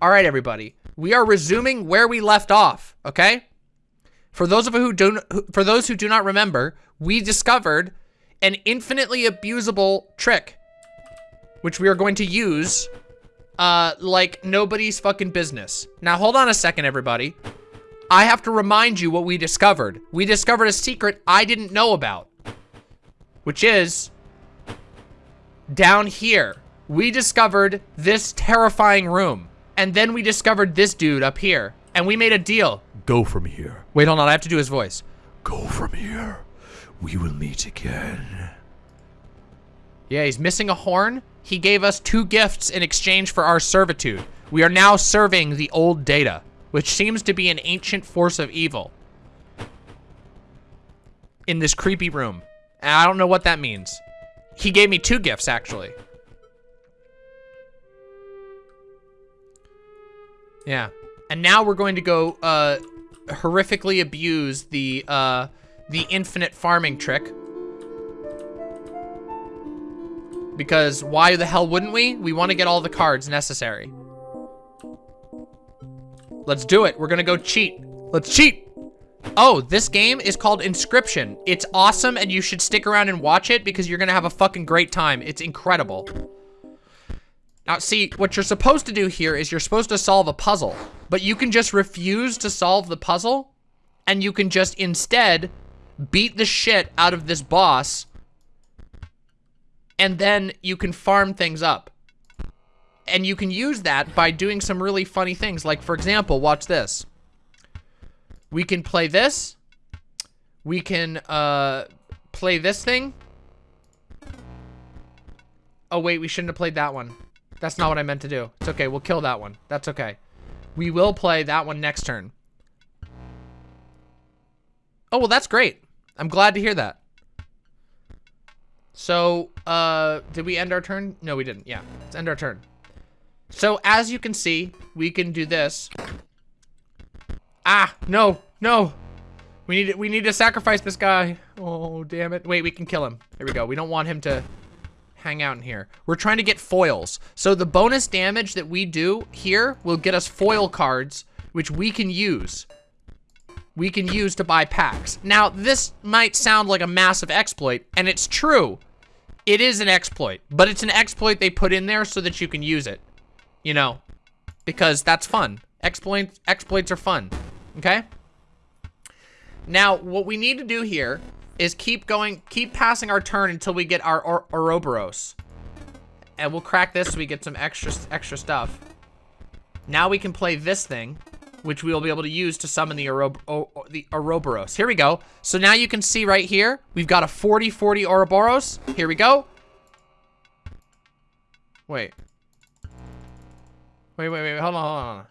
All right, everybody. We are resuming where we left off, okay? For those of you who don't for those who do not remember, we discovered an infinitely abusable trick which we are going to use uh like nobody's fucking business. Now hold on a second everybody. I have to remind you what we discovered. We discovered a secret I didn't know about. Which is down here. We discovered this terrifying room. And then we discovered this dude up here. And we made a deal. Go from here. Wait, hold on. I have to do his voice. Go from here. We will meet again. Yeah, he's missing a horn. He gave us two gifts in exchange for our servitude. We are now serving the old data, which seems to be an ancient force of evil. In this creepy room. And I don't know what that means. He gave me two gifts, actually. Yeah. And now we're going to go uh, horrifically abuse the uh, the infinite farming trick. Because why the hell wouldn't we? We want to get all the cards necessary. Let's do it. We're gonna go cheat. Let's cheat. Oh, this game is called Inscryption. It's awesome and you should stick around and watch it because you're gonna have a fucking great time. It's incredible. Now, see, what you're supposed to do here is you're supposed to solve a puzzle, but you can just refuse to solve the puzzle, and you can just instead beat the shit out of this boss, and then you can farm things up. And you can use that by doing some really funny things. Like, for example, watch this. We can play this. We can uh, play this thing. Oh, wait, we shouldn't have played that one. That's not what I meant to do. It's okay. We'll kill that one. That's okay. We will play that one next turn. Oh, well, that's great. I'm glad to hear that. So, uh, did we end our turn? No, we didn't. Yeah, let's end our turn. So, as you can see, we can do this. Ah, no, no. We need to, we need to sacrifice this guy. Oh, damn it. Wait, we can kill him. There we go. We don't want him to hang out in here. We're trying to get foils. So the bonus damage that we do here will get us foil cards, which we can use. We can use to buy packs. Now, this might sound like a massive exploit, and it's true. It is an exploit, but it's an exploit they put in there so that you can use it. You know, because that's fun. Exploits, exploits are fun, okay? Now, what we need to do here is keep going, keep passing our turn until we get our or Ouroboros. And we'll crack this so we get some extra, extra stuff. Now we can play this thing, which we will be able to use to summon the, Orob o the Ouroboros. Here we go. So now you can see right here, we've got a 40-40 Ouroboros. Here we go. Wait. Wait, wait, wait, hold on, hold on.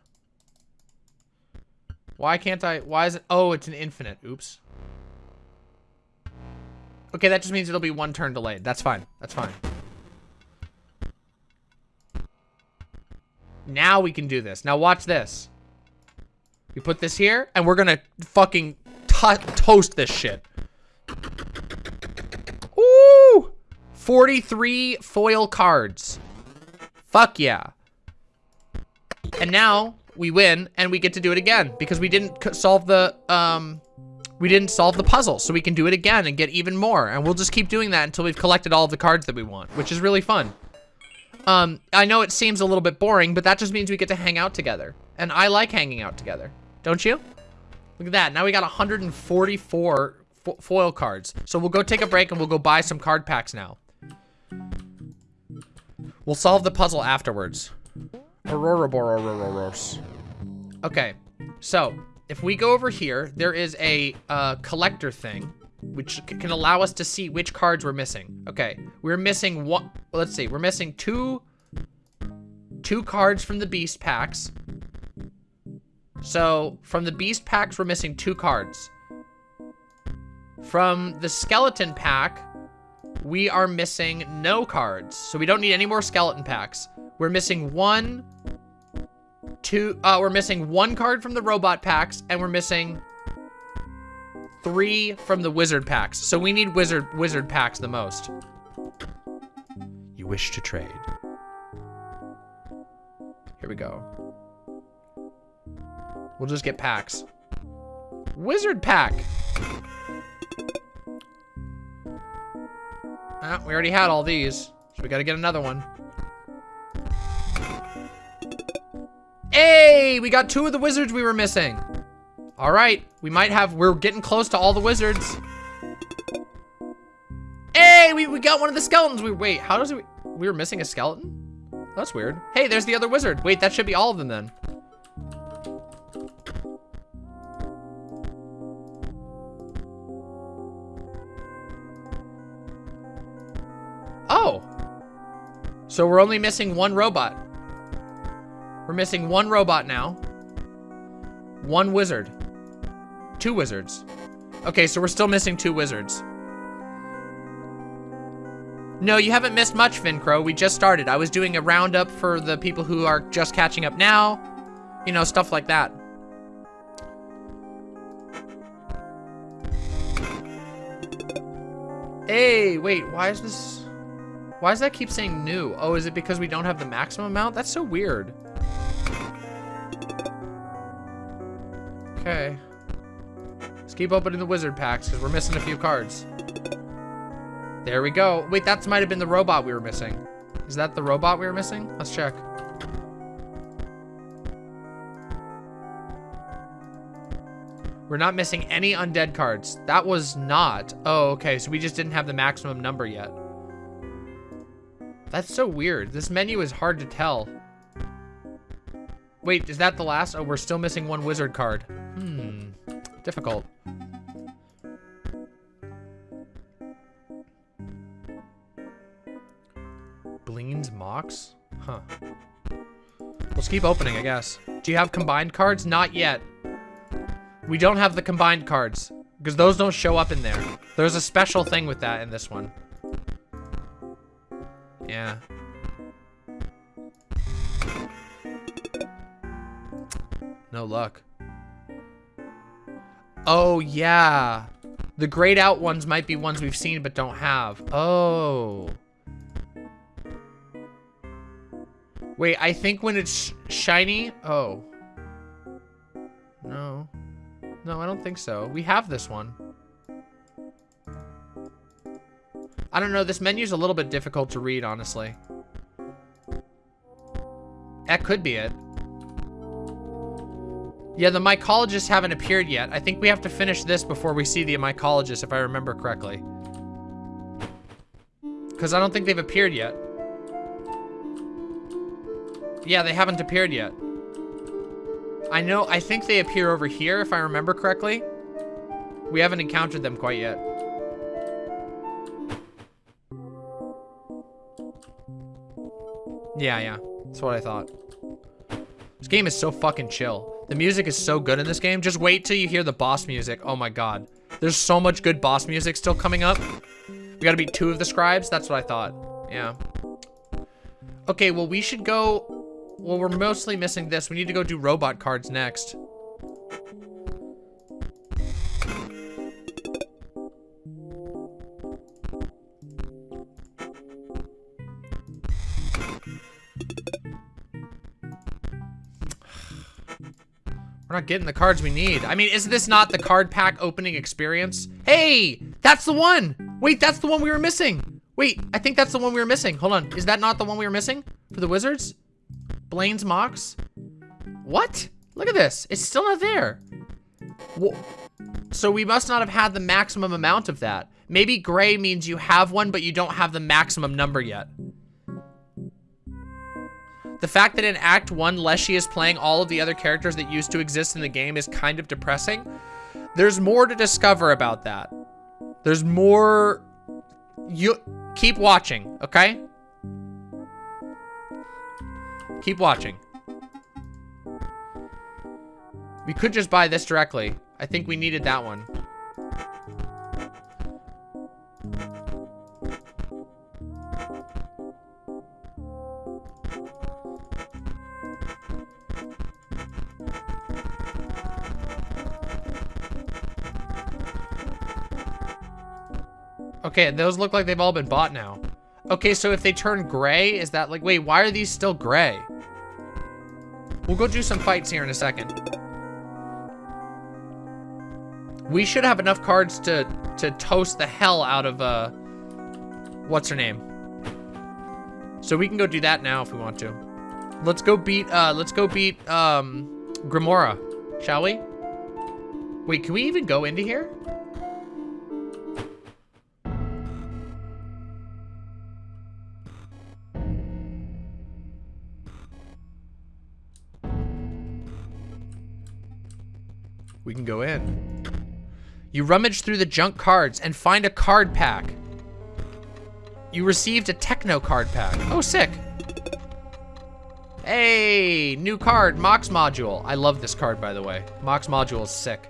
Why can't I, why is it, oh, it's an infinite, oops. Okay, that just means it'll be one turn delayed. That's fine. That's fine. Now we can do this. Now watch this. We put this here, and we're gonna fucking toast this shit. Ooh! 43 foil cards. Fuck yeah. And now we win, and we get to do it again, because we didn't solve the, um, we didn't solve the puzzle, so we can do it again and get even more. And we'll just keep doing that until we've collected all of the cards that we want, which is really fun. Um, I know it seems a little bit boring, but that just means we get to hang out together. And I like hanging out together. Don't you? Look at that. Now we got 144 fo foil cards. So we'll go take a break and we'll go buy some card packs now. We'll solve the puzzle afterwards. Okay, so if we go over here, there is a uh, collector thing, which can allow us to see which cards we're missing. Okay, we're missing one, let's see, we're missing two, two cards from the beast packs. So from the beast packs, we're missing two cards. From the skeleton pack, we are missing no cards. So we don't need any more skeleton packs. We're missing one, two, uh, we're missing one card from the robot packs, and we're missing three from the wizard packs. So we need wizard wizard packs the most. You wish to trade. Here we go. We'll just get packs. Wizard pack. Ah, we already had all these, so we gotta get another one. Hey, we got two of the wizards we were missing. All right, we might have, we're getting close to all the wizards. Hey, we, we got one of the skeletons. We Wait, how does it, we were missing a skeleton? That's weird. Hey, there's the other wizard. Wait, that should be all of them then. Oh. So we're only missing one robot. We're missing one robot now. One wizard. Two wizards. Okay, so we're still missing two wizards. No, you haven't missed much, Fincrow. We just started. I was doing a roundup for the people who are just catching up now. You know, stuff like that. Hey, wait, why is this... Why does that keep saying new? Oh, is it because we don't have the maximum amount? That's so weird. Okay. Let's keep opening the wizard packs because we're missing a few cards. There we go. Wait, that might have been the robot we were missing. Is that the robot we were missing? Let's check. We're not missing any undead cards. That was not. Oh, okay. So we just didn't have the maximum number yet. That's so weird. This menu is hard to tell. Wait, is that the last? Oh, we're still missing one wizard card. Hmm. Difficult. Bleene's Mox? Huh. Let's keep opening, I guess. Do you have combined cards? Not yet. We don't have the combined cards. Because those don't show up in there. There's a special thing with that in this one. Yeah. No luck. Oh, yeah. The grayed out ones might be ones we've seen but don't have. Oh. Wait, I think when it's shiny... Oh. No. No, I don't think so. We have this one. I don't know, this menu's a little bit difficult to read, honestly. That could be it. Yeah, the mycologists haven't appeared yet. I think we have to finish this before we see the mycologists, if I remember correctly. Because I don't think they've appeared yet. Yeah, they haven't appeared yet. I know, I think they appear over here, if I remember correctly. We haven't encountered them quite yet. Yeah, yeah. That's what I thought. This game is so fucking chill. The music is so good in this game. Just wait till you hear the boss music. Oh my god. There's so much good boss music still coming up. We gotta beat two of the scribes? That's what I thought. Yeah. Okay, well, we should go... Well, we're mostly missing this. We need to go do robot cards next. We're not getting the cards we need. I mean, is this not the card pack opening experience? Hey, that's the one. Wait, that's the one we were missing. Wait, I think that's the one we were missing. Hold on. Is that not the one we were missing for the Wizards? Blaine's Mox? What? Look at this. It's still not there. So we must not have had the maximum amount of that. Maybe gray means you have one, but you don't have the maximum number yet. The fact that in Act 1, Leshy is playing all of the other characters that used to exist in the game is kind of depressing. There's more to discover about that. There's more... You Keep watching, okay? Keep watching. We could just buy this directly. I think we needed that one. Okay, those look like they've all been bought now. Okay, so if they turn gray, is that like, wait, why are these still gray? We'll go do some fights here in a second. We should have enough cards to to toast the hell out of uh what's her name? So we can go do that now if we want to. Let's go beat uh let's go beat um Grimora, shall we? Wait, can we even go into here? You rummage through the junk cards and find a card pack. You received a techno card pack. Oh, sick. Hey, new card, Mox Module. I love this card, by the way. Mox Module is sick.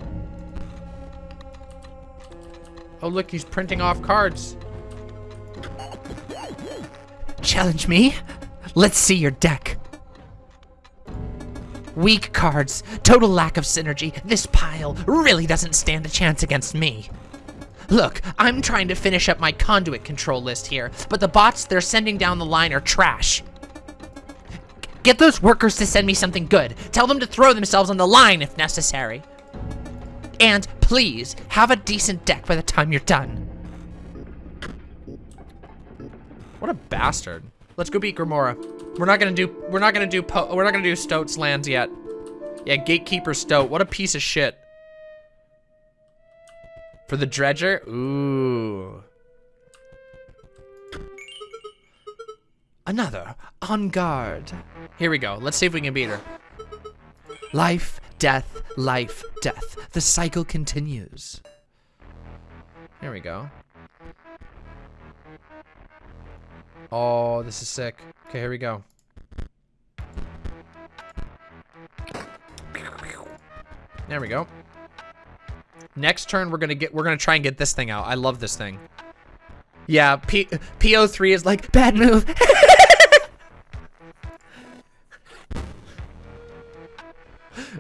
Oh, look, he's printing off cards. Challenge me? Let's see your deck. Weak cards, total lack of synergy. This pile really doesn't stand a chance against me. Look, I'm trying to finish up my conduit control list here, but the bots they're sending down the line are trash. Get those workers to send me something good. Tell them to throw themselves on the line if necessary. And please, have a decent deck by the time you're done. What a bastard. Let's go beat Grimora. We're not gonna do, we're not gonna do, po we're not gonna do Stoat's lands yet. Yeah, Gatekeeper Stoat. What a piece of shit. For the Dredger? Ooh. Another, on guard. Here we go. Let's see if we can beat her. Life, death, life, death. The cycle continues. Here we go. Oh, this is sick. Okay, here we go. There we go. Next turn, we're gonna get, we're gonna try and get this thing out. I love this thing. Yeah, P P03 is like, Bad move.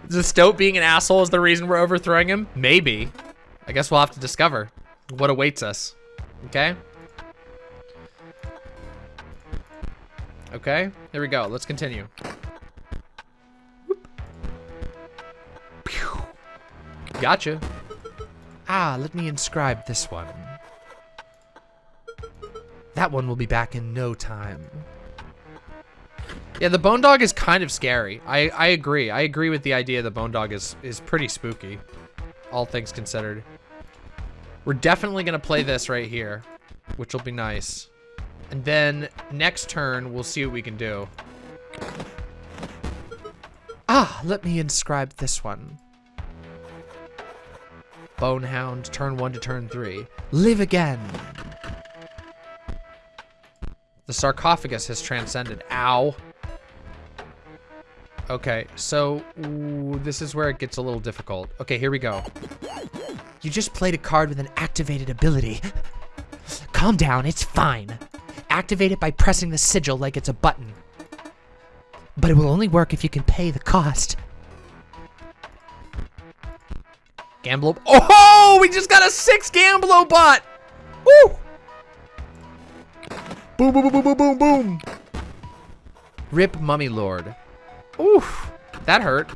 the Stoat being an asshole is the reason we're overthrowing him? Maybe. I guess we'll have to discover what awaits us. Okay? Okay, here we go. Let's continue. Gotcha. Ah, let me inscribe this one. That one will be back in no time. Yeah, the bone dog is kind of scary. I, I agree. I agree with the idea the bone dog is, is pretty spooky. All things considered. We're definitely going to play this right here, which will be nice. And then next turn, we'll see what we can do. Ah, let me inscribe this one. Bonehound, turn one to turn three. Live again. The sarcophagus has transcended. Ow. Okay, so ooh, this is where it gets a little difficult. Okay, here we go. You just played a card with an activated ability. Calm down, it's fine. Activate it by pressing the sigil like it's a button. But it will only work if you can pay the cost. Gamblo. Oh, we just got a six Gamblo bot. Woo! Boom, boom, boom, boom, boom, boom. Rip Mummy Lord. Oof, that hurt.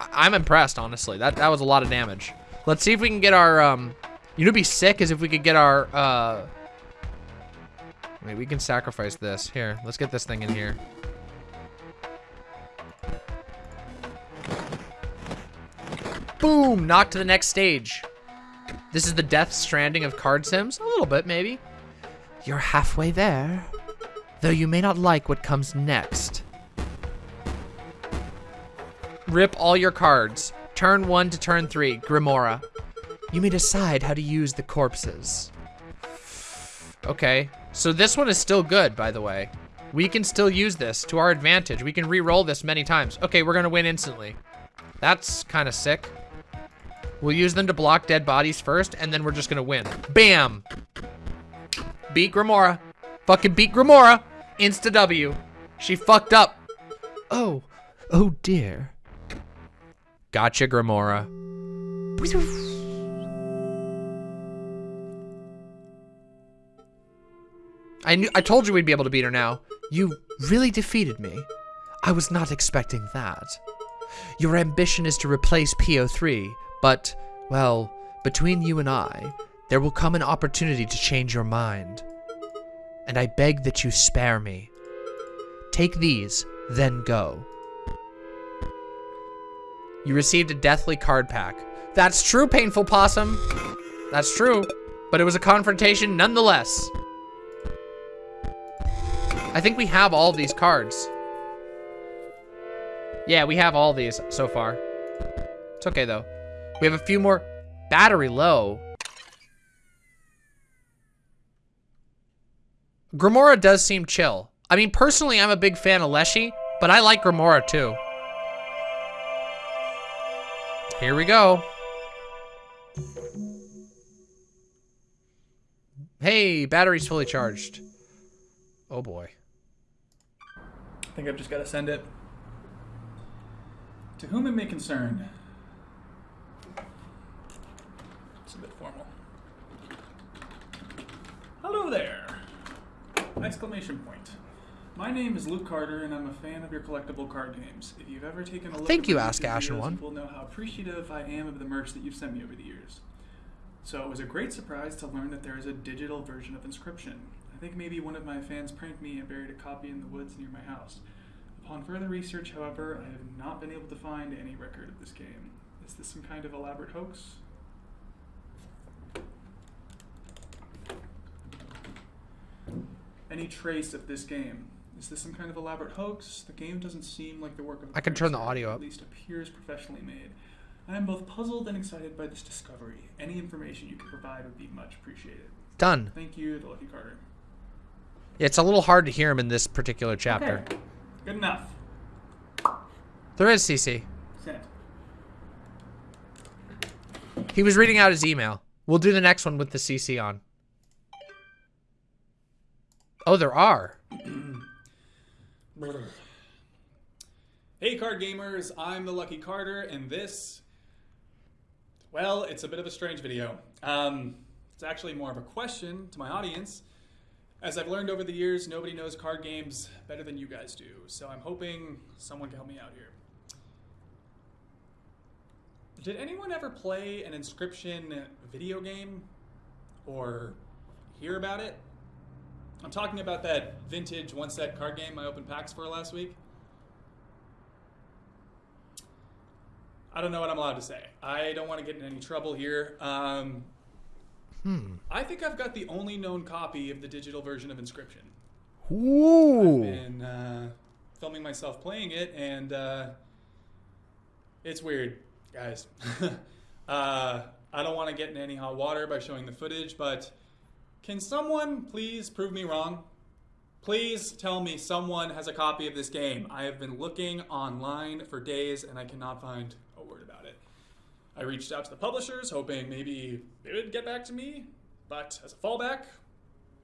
I I'm impressed, honestly. That that was a lot of damage. Let's see if we can get our, um, you know be sick is if we could get our, uh, we can sacrifice this. Here, let's get this thing in here. Boom, knock to the next stage. This is the Death Stranding of card sims? A little bit, maybe. You're halfway there. Though you may not like what comes next. Rip all your cards. Turn one to turn three, Grimora. You may decide how to use the corpses. Okay, so this one is still good, by the way. We can still use this to our advantage. We can re-roll this many times. Okay, we're gonna win instantly. That's kind of sick. We'll use them to block dead bodies first, and then we're just gonna win. Bam! Beat Grimora. Fucking beat Grimora. Insta W. She fucked up. Oh, oh dear. Gotcha, Grimora. I knew I told you we'd be able to beat her now. You really defeated me. I was not expecting that. Your ambition is to replace P03, But, well, between you and I, there will come an opportunity to change your mind. And I beg that you spare me. Take these, then go. You received a deathly card pack. That's true, Painful Possum. That's true. But it was a confrontation nonetheless. I think we have all these cards. Yeah, we have all these so far. It's okay, though. We have a few more. Battery low. Grimora does seem chill. I mean, personally, I'm a big fan of Leshy, but I like Grimora too. Here we go. Hey, battery's fully charged. Oh boy. I think I've just got to send it. To whom it may concern. It's a bit formal. Hello there! Exclamation point. My name is Luke Carter, and I'm a fan of your collectible card games. If you've ever taken a look Thank at you, Ask Ashen One. will know how appreciative I am of the merch that you've sent me over the years. So it was a great surprise to learn that there is a digital version of Inscryption. I think maybe one of my fans pranked me and buried a copy in the woods near my house. Upon further research, however, I have not been able to find any record of this game. Is this some kind of elaborate hoax? Any trace of this game? Is this some kind of elaborate hoax? The game doesn't seem like the work of I can turn the audio up. At least appears professionally made. I am both puzzled and excited by this discovery. Any information you could provide would be much appreciated. Done. Thank you, the Lucky Carter. Yeah, it's a little hard to hear him in this particular chapter. Okay. Good enough. There is CC. Sent. He was reading out his email. We'll do the next one with the CC on. Oh, there are. Hey, card gamers, I'm the Lucky Carter, and this, well, it's a bit of a strange video. Um, it's actually more of a question to my audience. As I've learned over the years, nobody knows card games better than you guys do, so I'm hoping someone can help me out here. Did anyone ever play an Inscryption video game or hear about it? I'm talking about that vintage one set card game I opened packs for last week. I don't know what I'm allowed to say. I don't want to get in any trouble here. Um, Hmm. I think I've got the only known copy of the digital version of Inscryption. Ooh. I've been uh, filming myself playing it, and uh, it's weird, guys. uh, I don't want to get in any hot water by showing the footage, but can someone please prove me wrong? Please tell me someone has a copy of this game. I have been looking online for days and I cannot find a word about it. I reached out to the publishers hoping maybe they would get back to me, but as a fallback,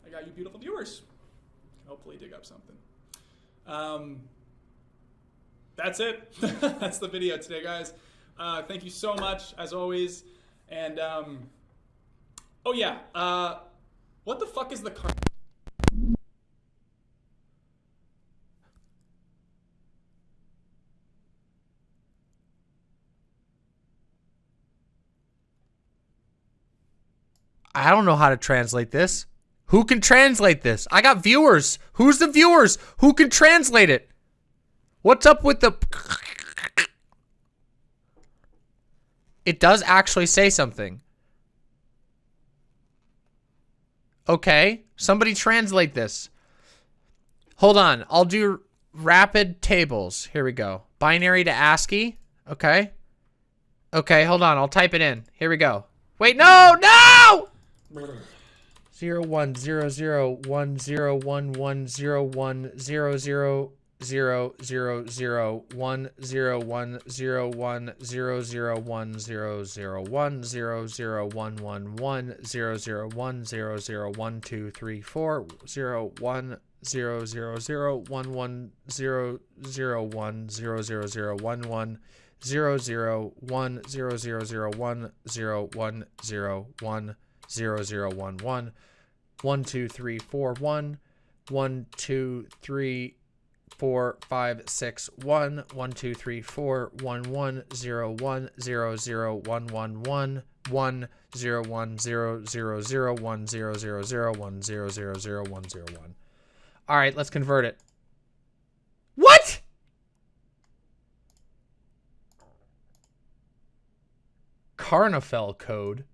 I got you beautiful viewers. Can hopefully dig up something. Um, that's it. that's the video today, guys. Uh, thank you so much, as always. And, um, oh yeah, uh, what the fuck is the car? I don't know how to translate this. Who can translate this? I got viewers. Who's the viewers? Who can translate it? What's up with the... It does actually say something. Okay. Somebody translate this. Hold on. I'll do rapid tables. Here we go. Binary to ASCII. Okay. Okay, hold on. I'll type it in. Here we go. Wait, no, no! Zero one zero zero one zero one one zero one zero zero zero zero zero one zero one zero one zero zero one zero zero one zero zero one one one zero zero one zero zero one two three four zero one zero zero zero one one zero zero one zero zero zero one one zero zero one zero zero zero one zero one zero one zero zero one one one two three four one one two three four, five, six, one, one, two, three, four, one, one, zero, one, zero, zero, one, one, one, one, zero, one, zero, zero, zero, one, zero, zero, zero, one, zero, zero, zero, one, zero, one. All right, let's convert it. What? Karnoffel code.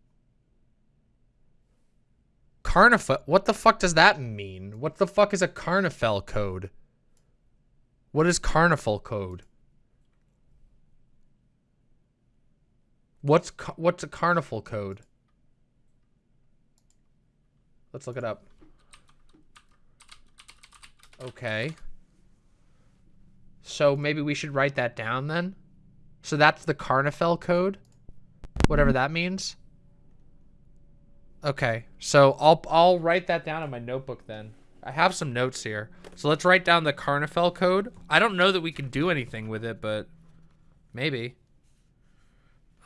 Karnoffel. What the fuck does that mean? What the fuck is a Karnoffel code? What is Karnoffel code? What's what's a Carnival code? Let's look it up. Okay. So maybe we should write that down then. So that's the Karnoffel code, whatever mm-hmm. that means. Okay, so I'll I'll write that down in my notebook then. I have some notes here. So let's write down the Karnoffel code. I don't know that we can do anything with it, but maybe.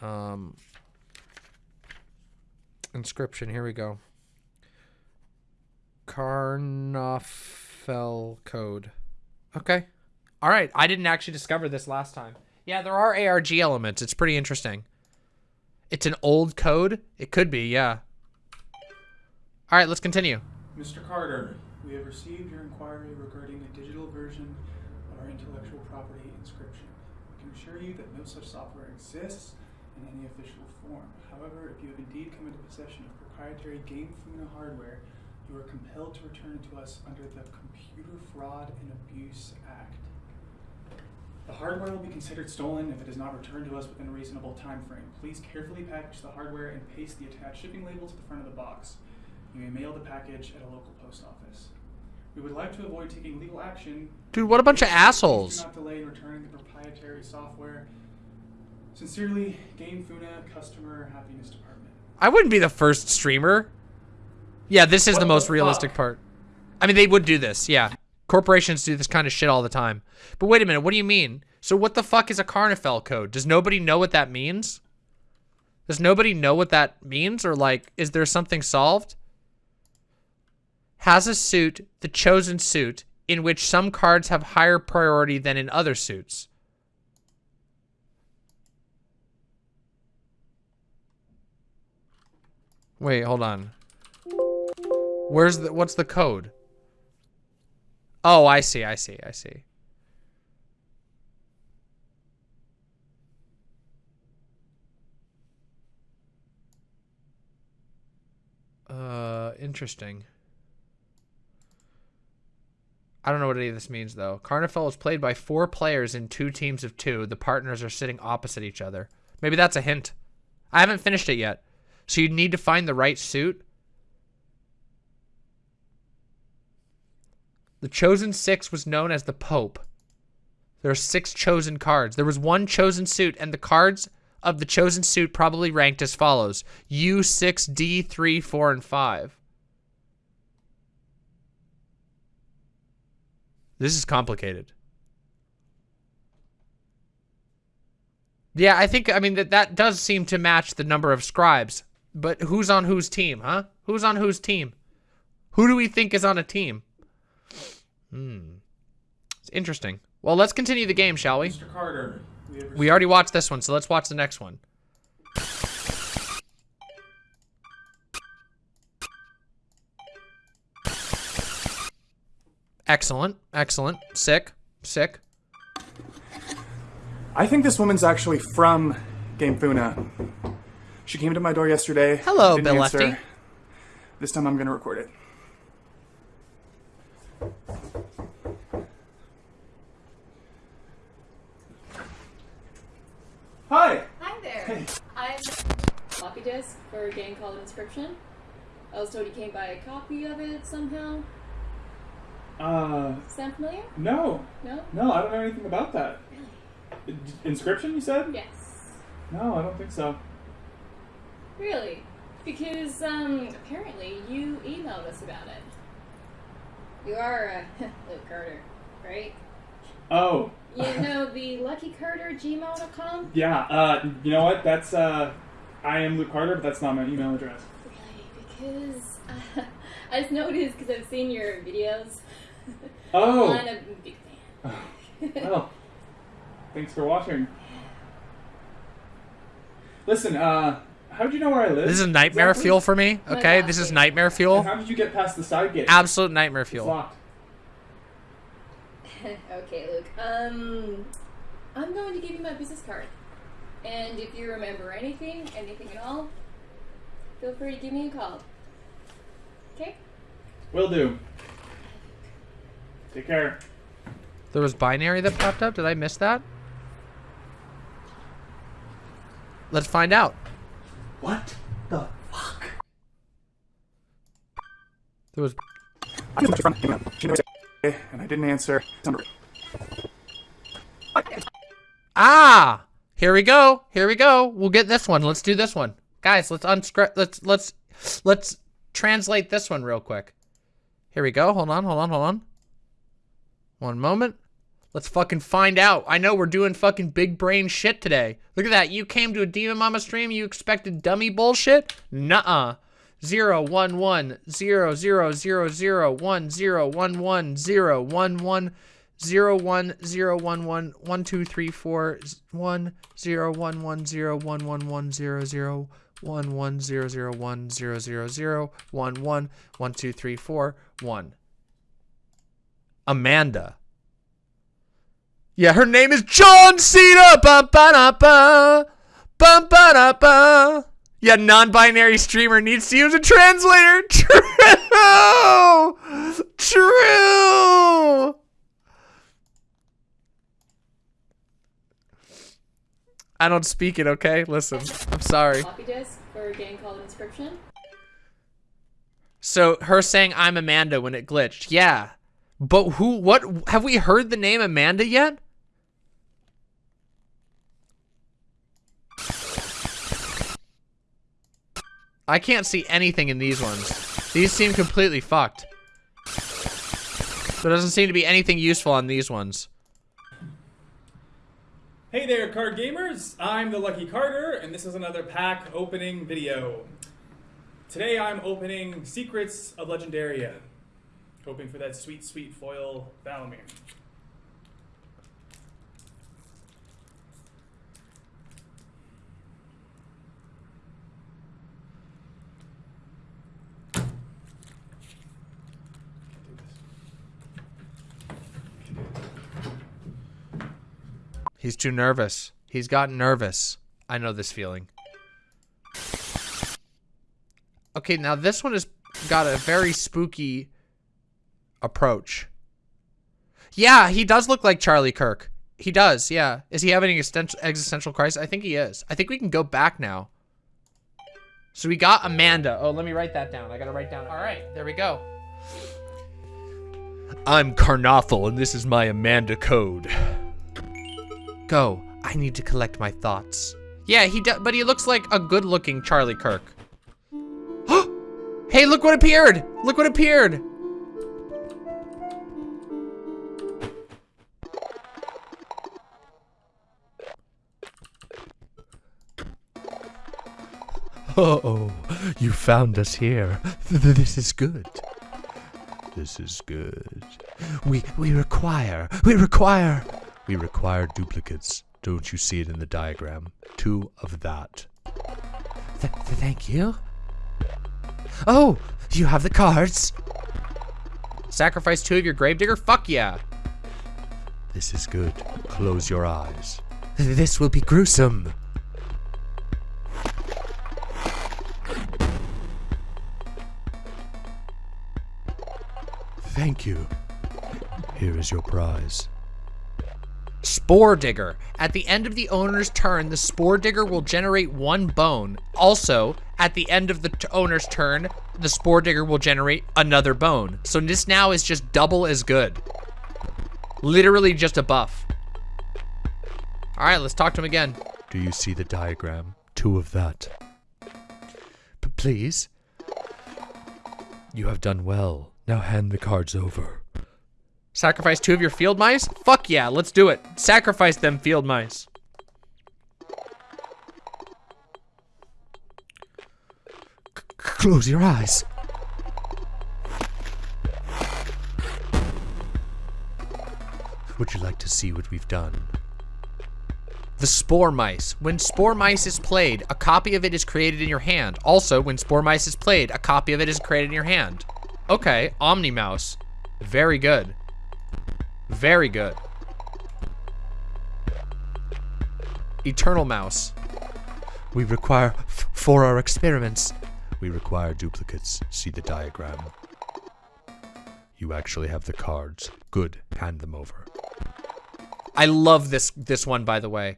Um, inscryption. Here we go. Karnoffel code. Okay. All right. I didn't actually discover this last time. Yeah, there are ARG elements. It's pretty interesting. It's an old code. It could be. Yeah. All right. Let's continue. Mr. Carter, we have received your inquiry regarding a digital version of our intellectual property inscryption. We can assure you that no such software exists in any official form. However, if you have indeed come into possession of proprietary Game Funa hardware, you are compelled to return it to us under the Computer Fraud and Abuse Act. The hardware will be considered stolen if it is not returned to us within a reasonable time frame. Please carefully package the hardware and paste the attached shipping label to the front of the box. You may mail the package at a local post office. We would like to avoid taking legal action. Dude, what a bunch of assholes. Do not delay in returning the proprietary software. Sincerely, GameFuna Customer Happiness Department. I wouldn't be the first streamer. Yeah, this is What the the most realistic part. I mean, they would do this. Yeah. Corporations do this kind of shit all the time. But wait a minute. What do you mean? So what the fuck is a Karnoffel code? Does nobody know what that means? Does nobody know what that means? Or like, is there something solved? Has a suit, the chosen suit, in which some cards have higher priority than in other suits. Wait, hold on. Where's the what's the code? Oh, I see, I see, I see. Uh, interesting. I don't know what any of this means though. Carnival is played by four players in two teams of two. The partners are sitting opposite each other. Maybe that's a hint. I haven't finished it yet. So you need to find the right suit. The chosen six was known as the Pope. There are six chosen cards. There was one chosen suit, and the cards of the chosen suit probably ranked as follows U6, D3, 4, and 5. This is complicated. Yeah, I think, I mean, that, that does seem to match the number of scribes. But who's on whose team, huh? Who's on whose team? Who do we think is on a team? Hmm. It's interesting. Well, let's continue the game, shall we? Mr. Carter, we We already watched this one, so let's watch the next one. Excellent. Excellent. Sick. Sick. I think this woman's actually from Gamefuna. She came to my door yesterday. Hello, didn't Bill answer. Lefty. This time I'm gonna record it. Hi. Hi there. I'm floppy disk for a game called Inscryption. I was told you came by a copy of it somehow. Uh, Sound familiar? no, No? no, I don't know anything about that. Really? Inscryption, you said? Yes. No, I don't think so. Really? Because um, apparently you emailed us about it. You are uh, Luke Carter, right? Oh, You know the Lucky Carter gmail.com? yeah. Uh, you know what? That's uh, I am Luke Carter, but that's not my email address. Really? Because uh, I just noticed because I've seen your videos. Oh. I'm a big fan. Well, thanks for watching. Listen, uh, how'd you know where I live? This is nightmare Exactly? fuel for me. My Okay, God, this is dude. nightmare And fuel. how did you get past the side gate? Absolute nightmare It's fuel. locked. okay, Luke. Um, I'm going to give you my business card. And if you remember anything, anything at all, feel free to give me a call. Okay? Will do. Take care. There was binary that popped up. Did I miss that? Let's find out. What the fuck? There was. And I didn't answer. Ah! Here we go. Here we go. We'll get this one. Let's do this one. Guys, let's unscript let's let's let's translate this one real quick. Here we go. Hold on, hold on, hold on. One moment. Let's fucking find out. I know we're doing fucking big brain shit today. Look at that. You came to a Demon Mama stream, you expected dummy bullshit? Nuh-uh. Zero one one zero zero zero zero one zero one one zero one one zero one zero one one one two three four one zero one one zero one one one zero zero one one zero zero one zero zero zero one one one two three four one. Amanda. Yeah, her name is John Cena. Ba ba da ba. Ba ba da ba. Yeah, non-binary streamer needs to use a translator. True. True. I don't speak it, okay? Listen, I'm sorry. Floppy disk for getting called inscryption. So her saying I'm Amanda when it glitched. Yeah. But who what have we heard the name Amanda yet? I can't see anything in these ones. These seem completely fucked. There doesn't seem to be anything useful on these ones. Hey there, card gamers! I'm the Lucky Carter, and this is another pack opening video. Today I'm opening Secrets of Legendaria, hoping for that sweet, sweet foil Valamir. He's too nervous. He's gotten nervous. I know this feeling. Okay, now this one has got a very spooky approach. Yeah, he does look like Charlie Kirk. He does, yeah. Is he having an existential, existential crisis? I think he is. I think we can go back now. So we got Amanda. Oh, let me write that down. I gotta write down. All right, there we go. I'm Carnothel, and this is my Amanda code. Go. I need to collect my thoughts. Yeah, he does, but he looks like a good-looking Charlie Kirk. hey, look what appeared! Look what appeared! Oh, you found us here. Th- th- This is good. This is good. We we require. We require. We require duplicates. Don't you see it in the diagram? Two of that. Th- th- thank you. Oh, you have the cards. Sacrifice two of your gravedigger? Fuck yeah. This is good. Close your eyes. This will be gruesome. Thank you. Here is your prize. Spore Digger. At the end of the owner's turn, the Spore Digger will generate one bone. Also, at the end of the owner's turn, the Spore Digger will generate another bone. So this now is just double as good. Literally just a buff. All right, let's talk to him again. Do you see the diagram? Two of that. P- please. You have done well. Now hand the cards over. Sacrifice two of your field mice? Fuck yeah, let's do it. Sacrifice them field mice. C- close your eyes. Would Would you like to see what we've done? The Spore Mice. When Spore Mice is played, a copy of it is created in your hand. Also, when Spore Mice is played, a copy of it is created in your hand. Okay, Omni Mouse. Very good. Very good. Eternal Mouse. We require, f- for our experiments, we require duplicates. See the diagram. You actually have the cards. Good. Hand them over. I love this this one, by the way.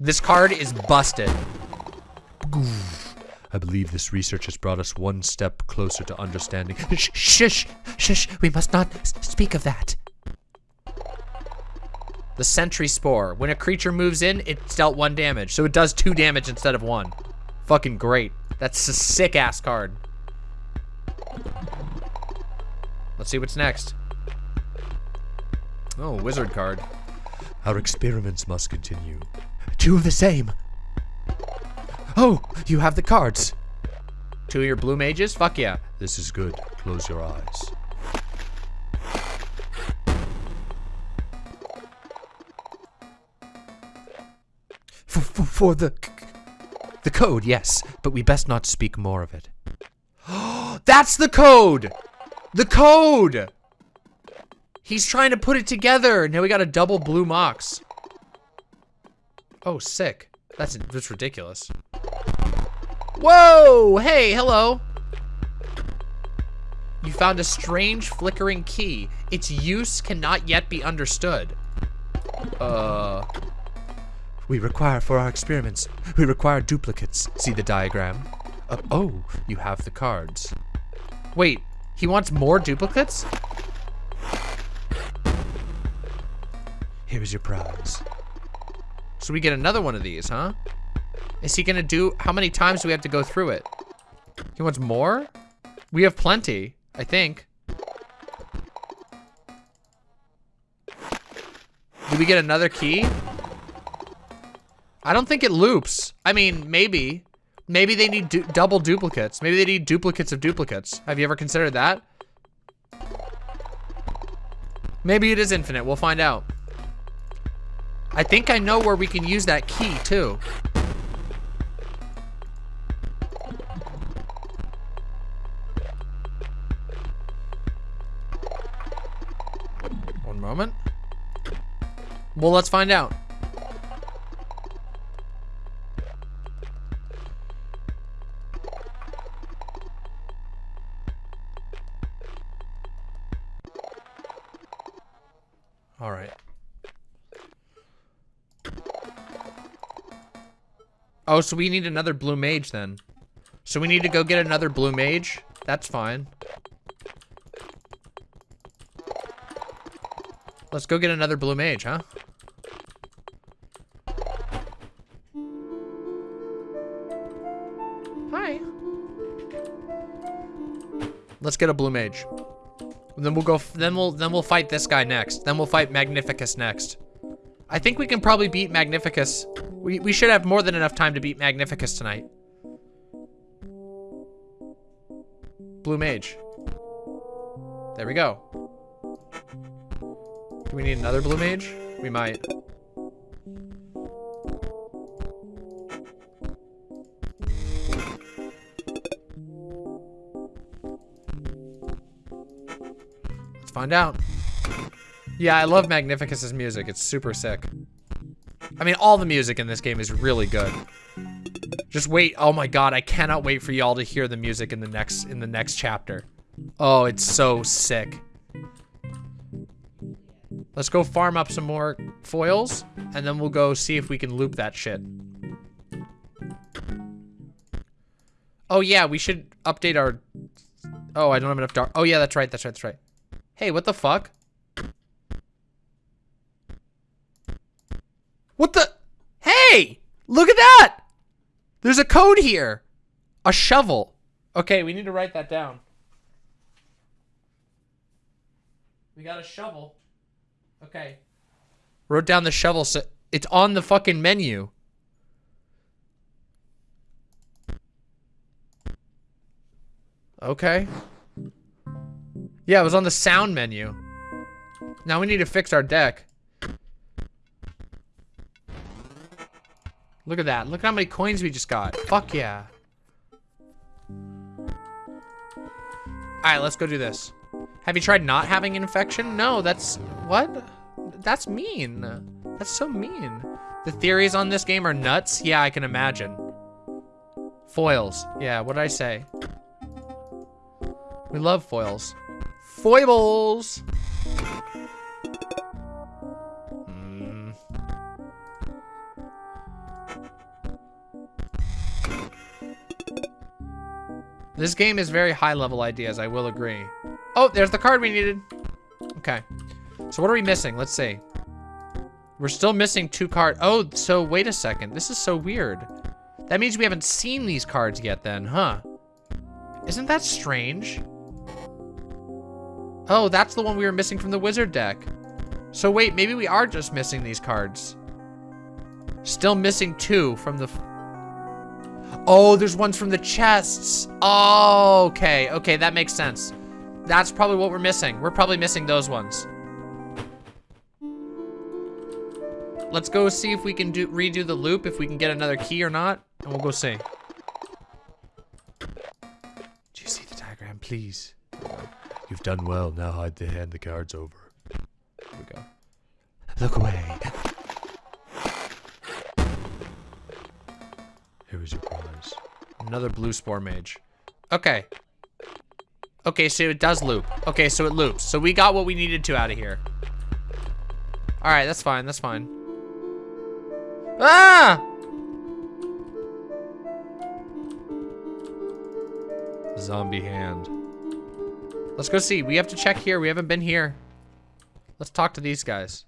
This card is busted. I believe this research has brought us one step closer to understanding. Shh, shush, shush, we must not speak of that. The Sentry Spore. When a creature moves in, it's dealt one damage. So it does two damage instead of one. Fucking great. That's a sick ass card. Let's see what's next. Oh, wizard card. Our experiments must continue. Two of the same. Oh, you have the cards. Two of your blue mages? Fuck yeah. This is good. Close your eyes. For, for, for the the code, yes, but we best not speak more of it. That's the code! The code! He's trying to put it together. Now we got a double blue mox. Oh, sick. That's, that's ridiculous. Whoa! Hey, hello. You found a strange flickering key. Its use cannot yet be understood. Uh, We require for our experiments. We require duplicates. See the diagram. uh, oh, you have the cards. Wait, he wants more duplicates? Here's your prize. So we get another one of these, huh? Is he gonna do, how many times do we have to go through it? He wants more? We have plenty, I think. Do we get another key? I don't think it loops. I mean, maybe. Maybe they need du double duplicates. Maybe they need duplicates of duplicates. Have you ever considered that? Maybe it is infinite. We'll find out. I think I know where we can use that key too. One moment. Well, let's find out. All right. Oh, so we need another blue mage then. So we need to go get another blue mage. That's fine. Let's go get another blue mage, huh? Hi. Let's get a blue mage. Then we'll go. f- Then we'll. Then we'll fight this guy next. Then we'll fight Magnificus next. I think we can probably beat Magnificus. We, we should have more than enough time to beat Magnificus tonight. Blue Mage. There we go. We need another Blue Mage? We might. Let's find out. Yeah, I love Magnificus's music. It's super sick. I mean, all the music in this game is really good. Just wait. Oh my god, I cannot wait for y'all to hear the music in the next in the next chapter. Oh, it's so sick. Let's go farm up some more foils, and then we'll go see if we can loop that shit. Oh yeah, we should update our... Oh, I don't have enough dark... Oh yeah, that's right, that's right, that's right. Hey, what the fuck? What the? Hey! Look at that! There's a code here. A shovel. Okay, we need to write that down. We got a shovel. Okay. Wrote down the shovel. It's on the fucking menu. Okay. Yeah, it was on the sound menu. Now we need to fix our deck. Look at that. Look at how many coins we just got. Fuck yeah. Alright, let's go do this. Have you tried not having an infection? No, that's... What? That's mean. That's so mean. The theories on this game are nuts? Yeah, I can imagine. Foils. Yeah, what did I say? We love foils. Foibles! Hmm. This game is very high level ideas, I will agree. Oh, there's the card we needed. Okay. So what are we missing? Let's see. We're still missing two cards. Oh, so wait a second. This is so weird. That means we haven't seen these cards yet then, huh? Isn't that strange? Oh, that's the one we were missing from the wizard deck. So wait, maybe we are just missing these cards. Still missing two from the... Oh, there's ones from the chests. Oh, okay. Okay, that makes sense. That's probably what we're missing. We're probably missing those ones. Let's go see if we can do redo the loop, if we can get another key or not, and we'll go see. Do you see the diagram, please? You've done well. Now hide the hand the cards over. Here we go. Look away. Here is your prize. Another blue spore mage. Okay. Okay, so it does loop. Okay, so it loops. So we got what we needed to out of here. All right, that's fine. That's fine. Ah! Zombie hand. Let's go see. We have to check here. We haven't been here. Let's talk to these guys.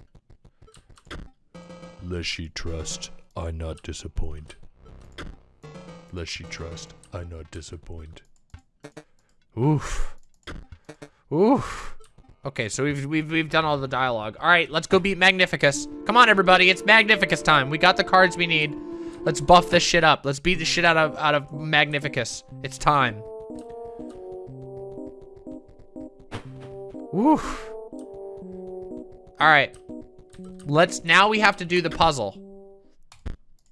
Lest she trust, I not disappoint. Lest she trust, I not disappoint. Oof. Oof. Okay, so we've, we've, we've done all the dialogue. All right, let's go beat Magnificus. Come on, everybody. It's Magnificus time. We got the cards we need. Let's buff this shit up. Let's beat the shit out of, out of Magnificus. It's time. Oof. All right. Let's, now we have to do the puzzle.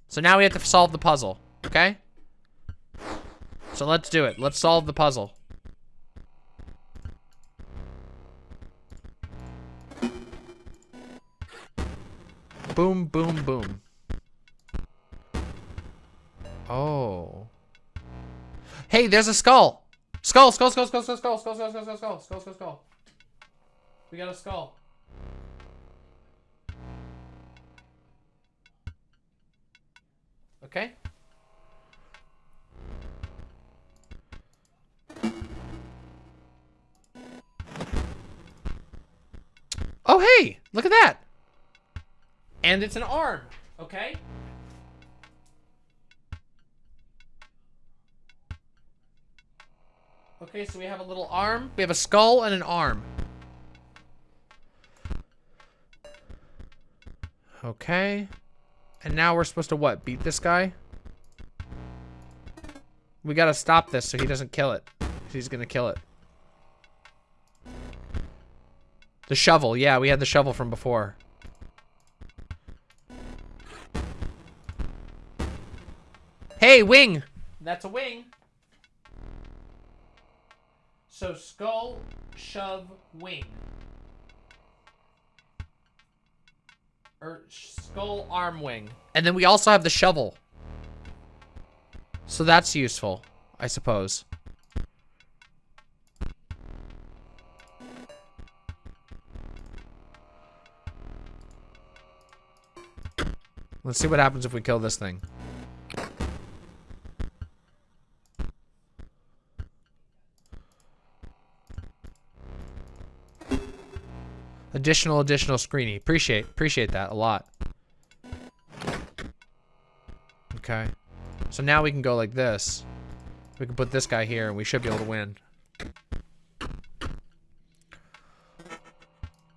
So now we have to solve the puzzle, okay? So let's do it. Let's solve the puzzle. Boom, boom, boom. Oh. Hey, there's a skull. Skull, skull, skull, skull, skull, skull, skull, skull, skull, skull, skull, skull, skull, skull. We got a skull. Okay. Oh, hey, look at that. And it's an arm, okay? Okay, so we have a little arm. We have a skull and an arm. Okay. And now we're supposed to what? Beat this guy? We gotta stop this so he doesn't kill it. He's gonna kill it. The shovel. Yeah, we had the shovel from before. Hey, wing! That's a wing. So skull, shove, wing. Or skull, arm, wing. And then we also have the shovel. So that's useful, I suppose. Let's see what happens if we kill this thing. Additional, additional screeny. Appreciate, appreciate that a lot. Okay. So now we can go like this. We can put this guy here and we should be able to win.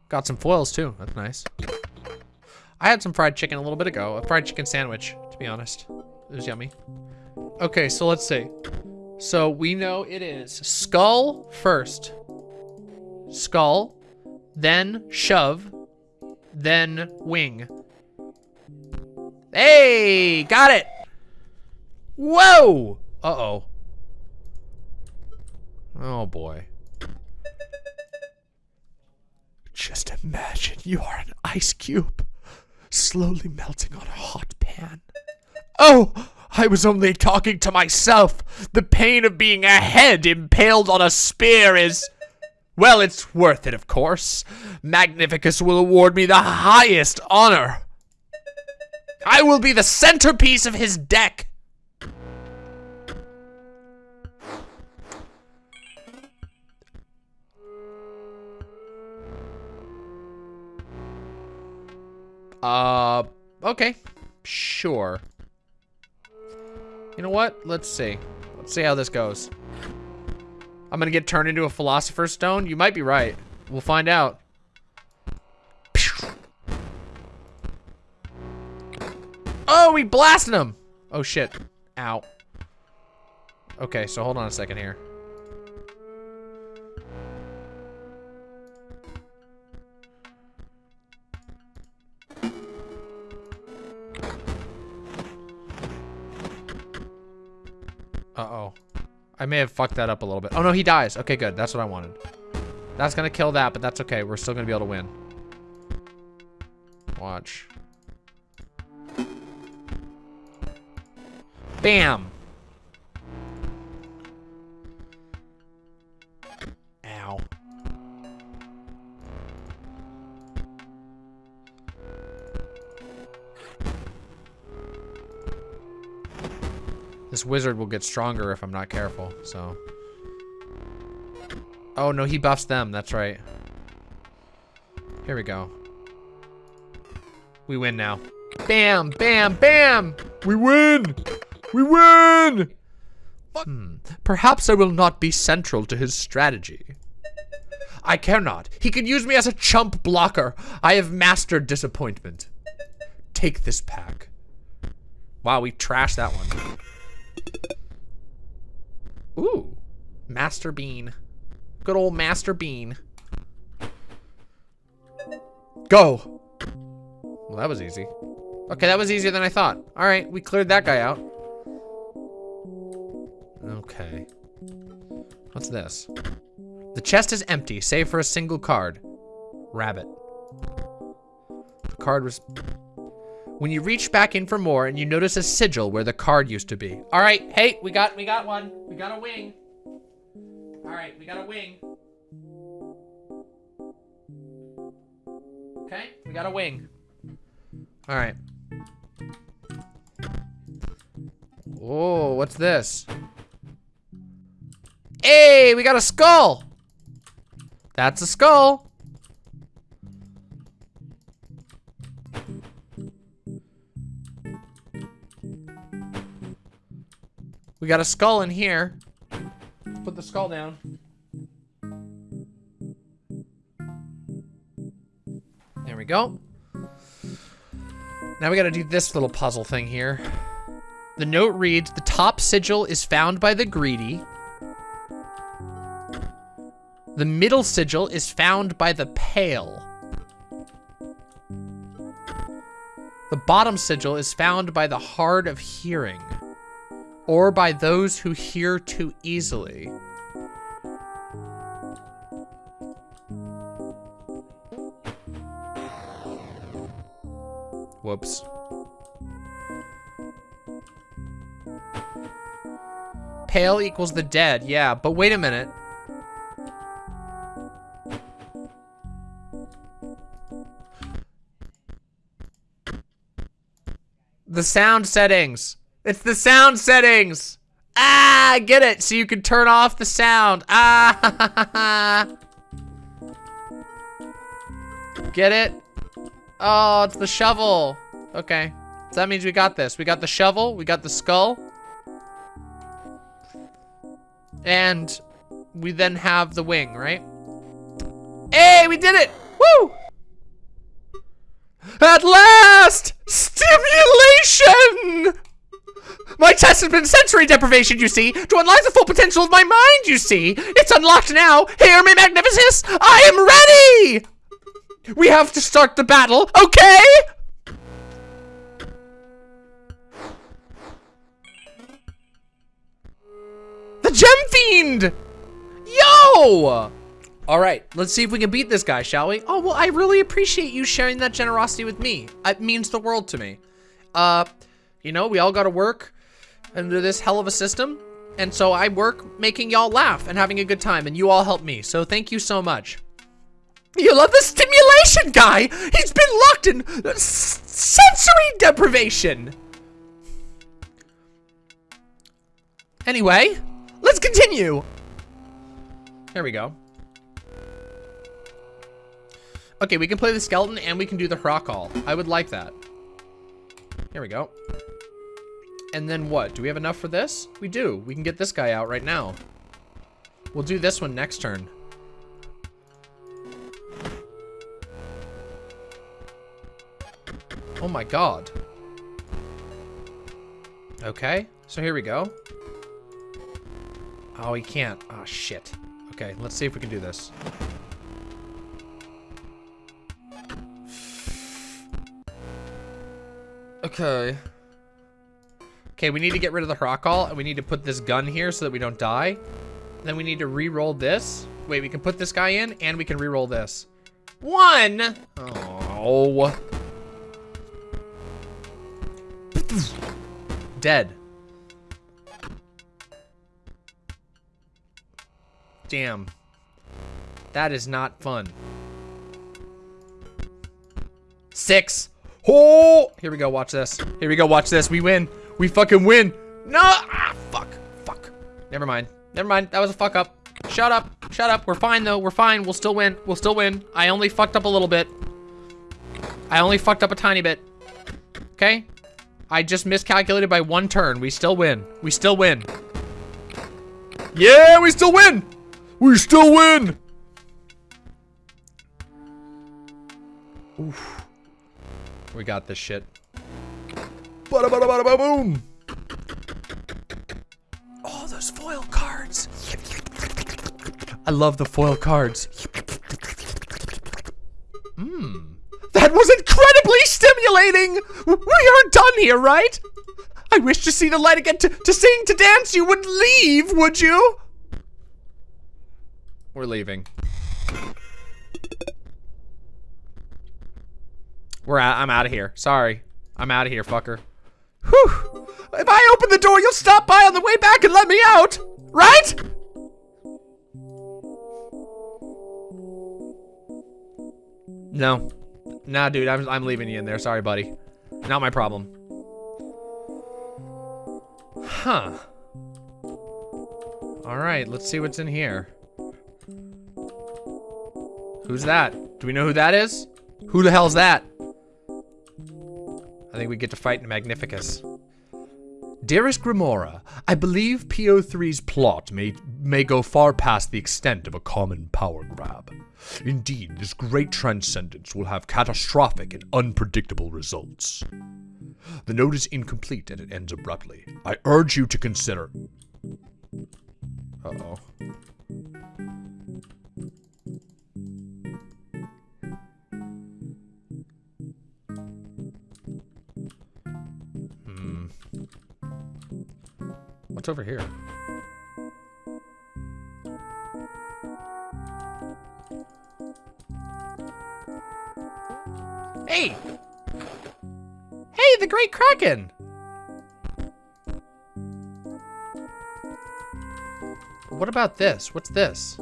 Got some foils too. That's nice. I had some fried chicken a little bit ago. A fried chicken sandwich, to be honest. It was yummy. Okay, so let's see. So we know it is skull first. Skull. Then shove, then wing. Hey, got it. Whoa. Uh-oh. Oh boy. Just imagine you are an ice cube, slowly melting on a hot pan. Oh, I was only talking to myself. The pain of being a head impaled on a spear is. Well, it's worth it, of course. Magnificus will award me the highest honor. I will be the centerpiece of his deck. Uh, okay. Sure. You know what? Let's see. Let's see how this goes. I'm gonna get turned into a Philosopher's Stone? You might be right. We'll find out. Oh, we blasted him! Oh, shit. Ow. Okay, so hold on a second here. May have fucked that up a little bit. Oh, no, he dies. Okay, good. That's what I wanted. That's gonna kill that, but that's okay. We're still gonna be able to win. Watch. Bam! This wizard will get stronger if I'm not careful, so. Oh, no, he buffs them. That's right. Here we go. We win now. Bam, bam, bam! We win! We win! Hmm. Perhaps I will not be central to his strategy. I care not. He can use me as a chump blocker. I have mastered disappointment. Take this pack. Wow, we trashed that one. Ooh. Master Bleene. Good old Master Bleene. Go. Well, that was easy. Okay, that was easier than I thought. All right, we cleared that guy out. Okay. What's this? The chest is empty, save for a single card. Rabbit. The card was... When you reach back in for more and you notice a sigil where the card used to be. All right, hey, we got we got one. We got a wing. All right, we got a wing. Okay, we got a wing. All right. Oh, what's this? Hey, we got a skull. That's a skull. We got a skull in here. Put the skull down. There we go. Now we gotta do this little puzzle thing here. The note reads, the top sigil is found by the greedy. The middle sigil is found by the pale. The bottom sigil is found by the hard of hearing, or by those who hear too easily. Whoops. Pale equals the dead, yeah, but wait a minute. The sound settings. It's the sound settings. Ah, get it. So you can turn off the sound. Ah, get it? Oh, it's the shovel. Okay. So that means we got this. We got the shovel. We got the skull. And we then have the wing, right? Hey, we did it! Woo! At last! Stimulation! My test has been sensory deprivation, you see, to unlock the full potential of my mind, you see. It's unlocked now. Hear me, Magnificus! I am ready! We have to start the battle, okay? The Gem Fiend! Yo! All right, let's see if we can beat this guy, shall we? Oh, well, I really appreciate you sharing that generosity with me. It means the world to me. Uh, you know, we all gotta work under this hell of a system. And so I work making y'all laugh and having a good time, and you all help me. So thank you so much. You love the stimulation guy! He's been locked in sensory deprivation! Anyway, let's continue! There we go. Okay, we can play the skeleton and we can do the Hrakal. I would like that. Here we go. And then what? Do we have enough for this? We do. We can get this guy out right now. We'll do this one next turn. Oh my god. Okay, so here we go. Oh, he can't. Oh, shit. Okay, let's see if we can do this. Okay. Okay, we need to get rid of the Hrakal, and we need to put this gun here so that we don't die. Then we need to re-roll this. Wait, we can put this guy in, and we can re-roll this. One! Oh. Dead. Damn. That is not fun. Six. Oh! Here we go, watch this. Here we go, watch this. We win. We fucking win. No! Ah, fuck. Fuck. Never mind. Never mind. That was a fuck up. Shut up. Shut up. We're fine, though. We're fine. We'll still win. We'll still win. I only fucked up a little bit. I only fucked up a tiny bit. Okay? I just miscalculated by one turn. We still win. We still win. Yeah, we still win. We still win. Oof. We got this shit. Bada bada bada ba boom. Oh, those foil cards. I love the foil cards. Mmm. That was incredibly stimulating! We are done here, right? I wish to see the light again to, to sing, to dance. You wouldn't leave, would you? We're leaving. We're out. I'm out of here. Sorry. I'm out of here, fucker. Whew. If I open the door, you'll stop by on the way back and let me out, right? No. Nah, dude, I'm, I'm leaving you in there. Sorry, buddy. Not my problem. Huh. Alright, let's see what's in here. Who's that? Do we know who that is? Who the hell's that? I think we get to fight in Magnificus. Dearest Grimora, I believe P03's plot may, may go far past the extent of a common power grab. Indeed, this great transcendence will have catastrophic and unpredictable results. The note is incomplete and it ends abruptly. I urge you to consider... Uh-oh. What's over here? Hey! Hey, the Great Kraken! What about this? What's this?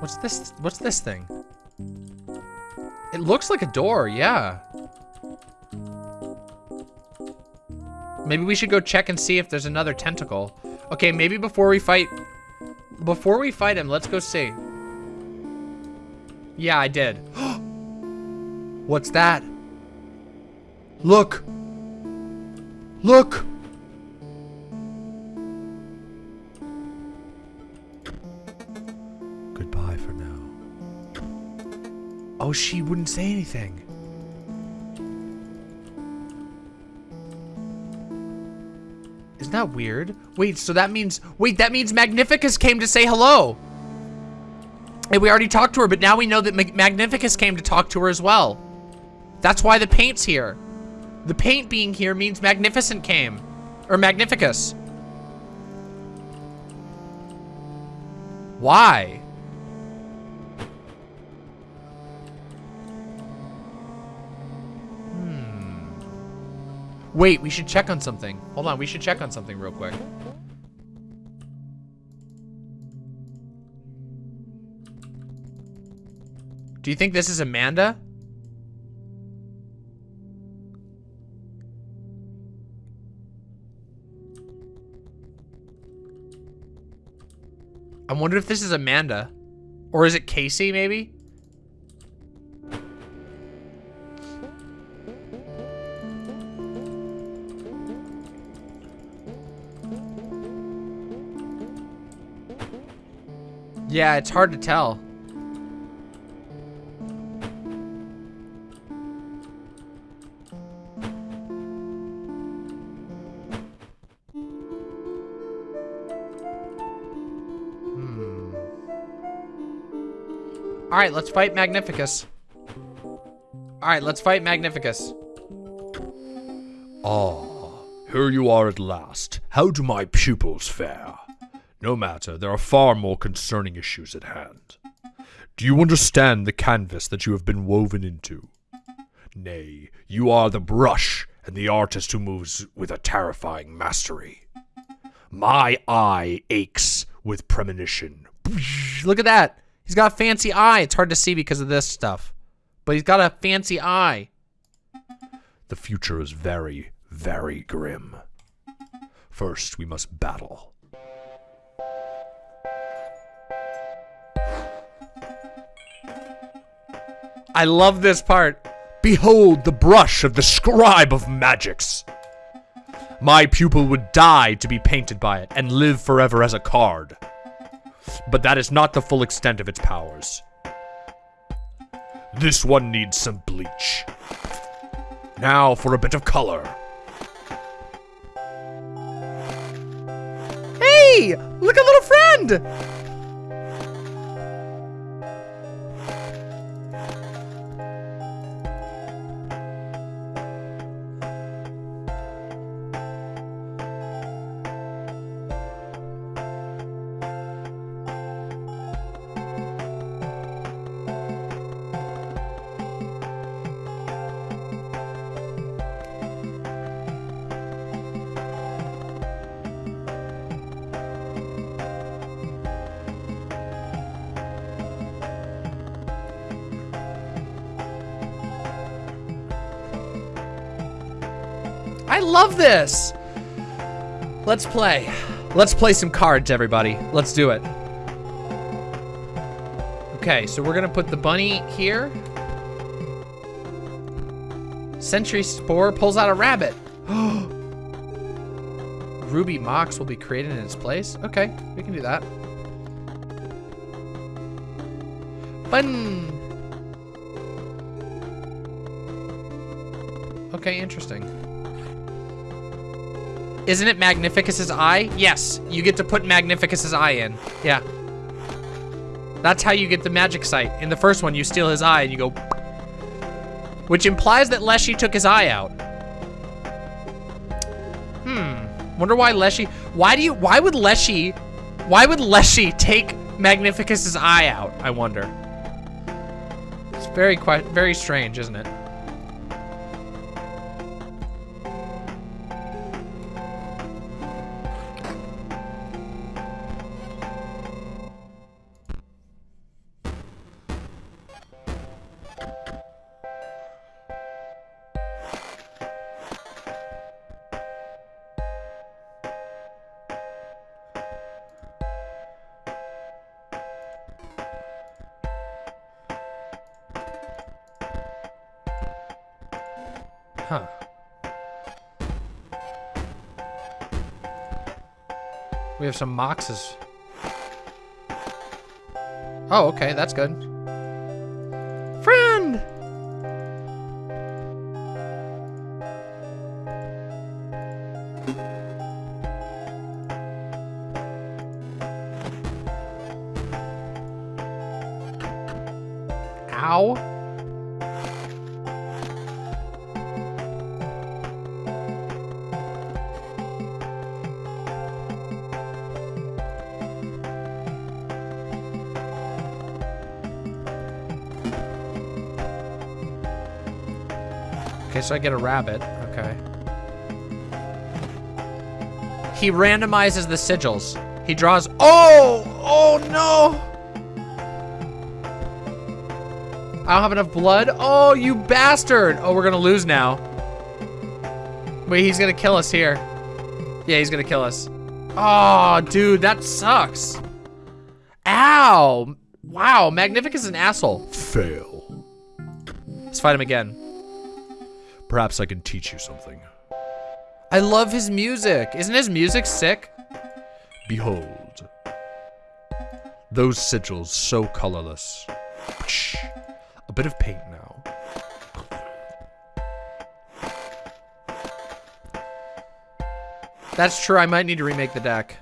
What's this? What's this thing? It looks like a door, yeah. Maybe we should go check and see if there's another tentacle. Okay, maybe before we fight... Before we fight him, let's go see. Yeah, I did. What's that? Look! Look! Goodbye for now. Oh, she wouldn't say anything. Isn't that weird? Wait, so that means... Wait, that means Magnificus came to say hello. And we already talked to her, but now we know that Mag Magnificus came to talk to her as well. That's why the paint's here. The paint being here means Magnificent came. Or Magnificus. Why? Wait, we should check on something. Hold on, we should check on something real quick. Do you think this is Amanda? I wonder if this is Amanda. Or is it Casey, maybe? Yeah, it's hard to tell. All right, let's fight Magnificus. All right, let's fight Magnificus. Ah, here you are at last. How do my pupils fare? No matter, there are far more concerning issues at hand. Do you understand the canvas that you have been woven into? Nay, you are the brush and the artist who moves with a terrifying mastery. My eye aches with premonition. Look at that. He's got a fancy eye. It's hard to see because of this stuff. But he's got a fancy eye. The future is very, very grim. First, we must battle. I love this part. Behold the brush of the scribe of magics. My pupil would die to be painted by it and live forever as a card. But that is not the full extent of its powers. This one needs some bleach. Now for a bit of color. Hey, look a little friend. This. Let's play. Let's play some cards, everybody. Let's do it. Okay, so we're gonna put the bunny here. Sentry Spore pulls out a rabbit. Ruby Mox will be created in its place. Okay, we can do that. Fun. Okay, interesting. Isn't it Magnificus's eye? Yes, you get to put Magnificus's eye in. Yeah. That's how you get the magic sight. In the first one, you steal his eye and you go... Which implies that Leshy took his eye out. Hmm. Wonder why Leshy... Why do you... Why would Leshy... Why would Leshy take Magnificus's eye out, I wonder? It's very very strange, isn't it? We have some moxes. Oh, okay, that's good. So I get a rabbit. Okay. He randomizes the sigils. He draws. Oh! Oh no! I don't have enough blood. Oh, you bastard! Oh, we're gonna lose now. Wait, he's gonna kill us here. Yeah, he's gonna kill us. Oh, dude, that sucks. Ow! Wow, Magnificus is an asshole. Fail. Let's fight him again. Perhaps I can teach you something. I love his music. Isn't his music sick? Behold. Those sigils so colorless. A bit of paint now. That's true. I might need to remake the deck.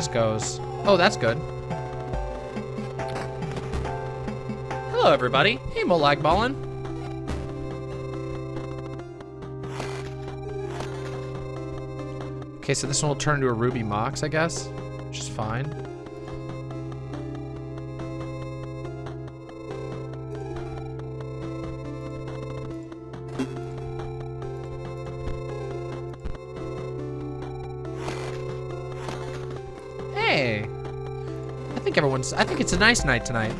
This goes. Oh, that's good. Hello, everybody. Hey, Molag Ballin. Okay, so this one will turn into a Ruby Mox, I guess, which is fine. I think. I think it's a nice night tonight.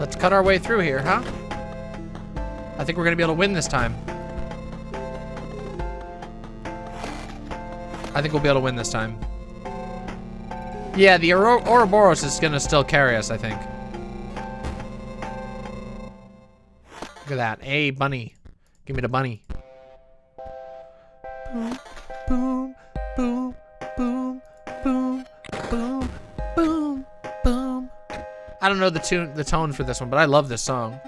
Let's cut our way through here, huh? I think we're gonna be able to win this time. I think we'll be able to win this time. Yeah, the Oro Ouroboros is gonna still carry us, I think. Look at that. Hey, bunny. Give me the bunny. Boom, boom, boom, boom, boom, boom, boom, boom. I don't know the tune, the tone for this one, but I love this song.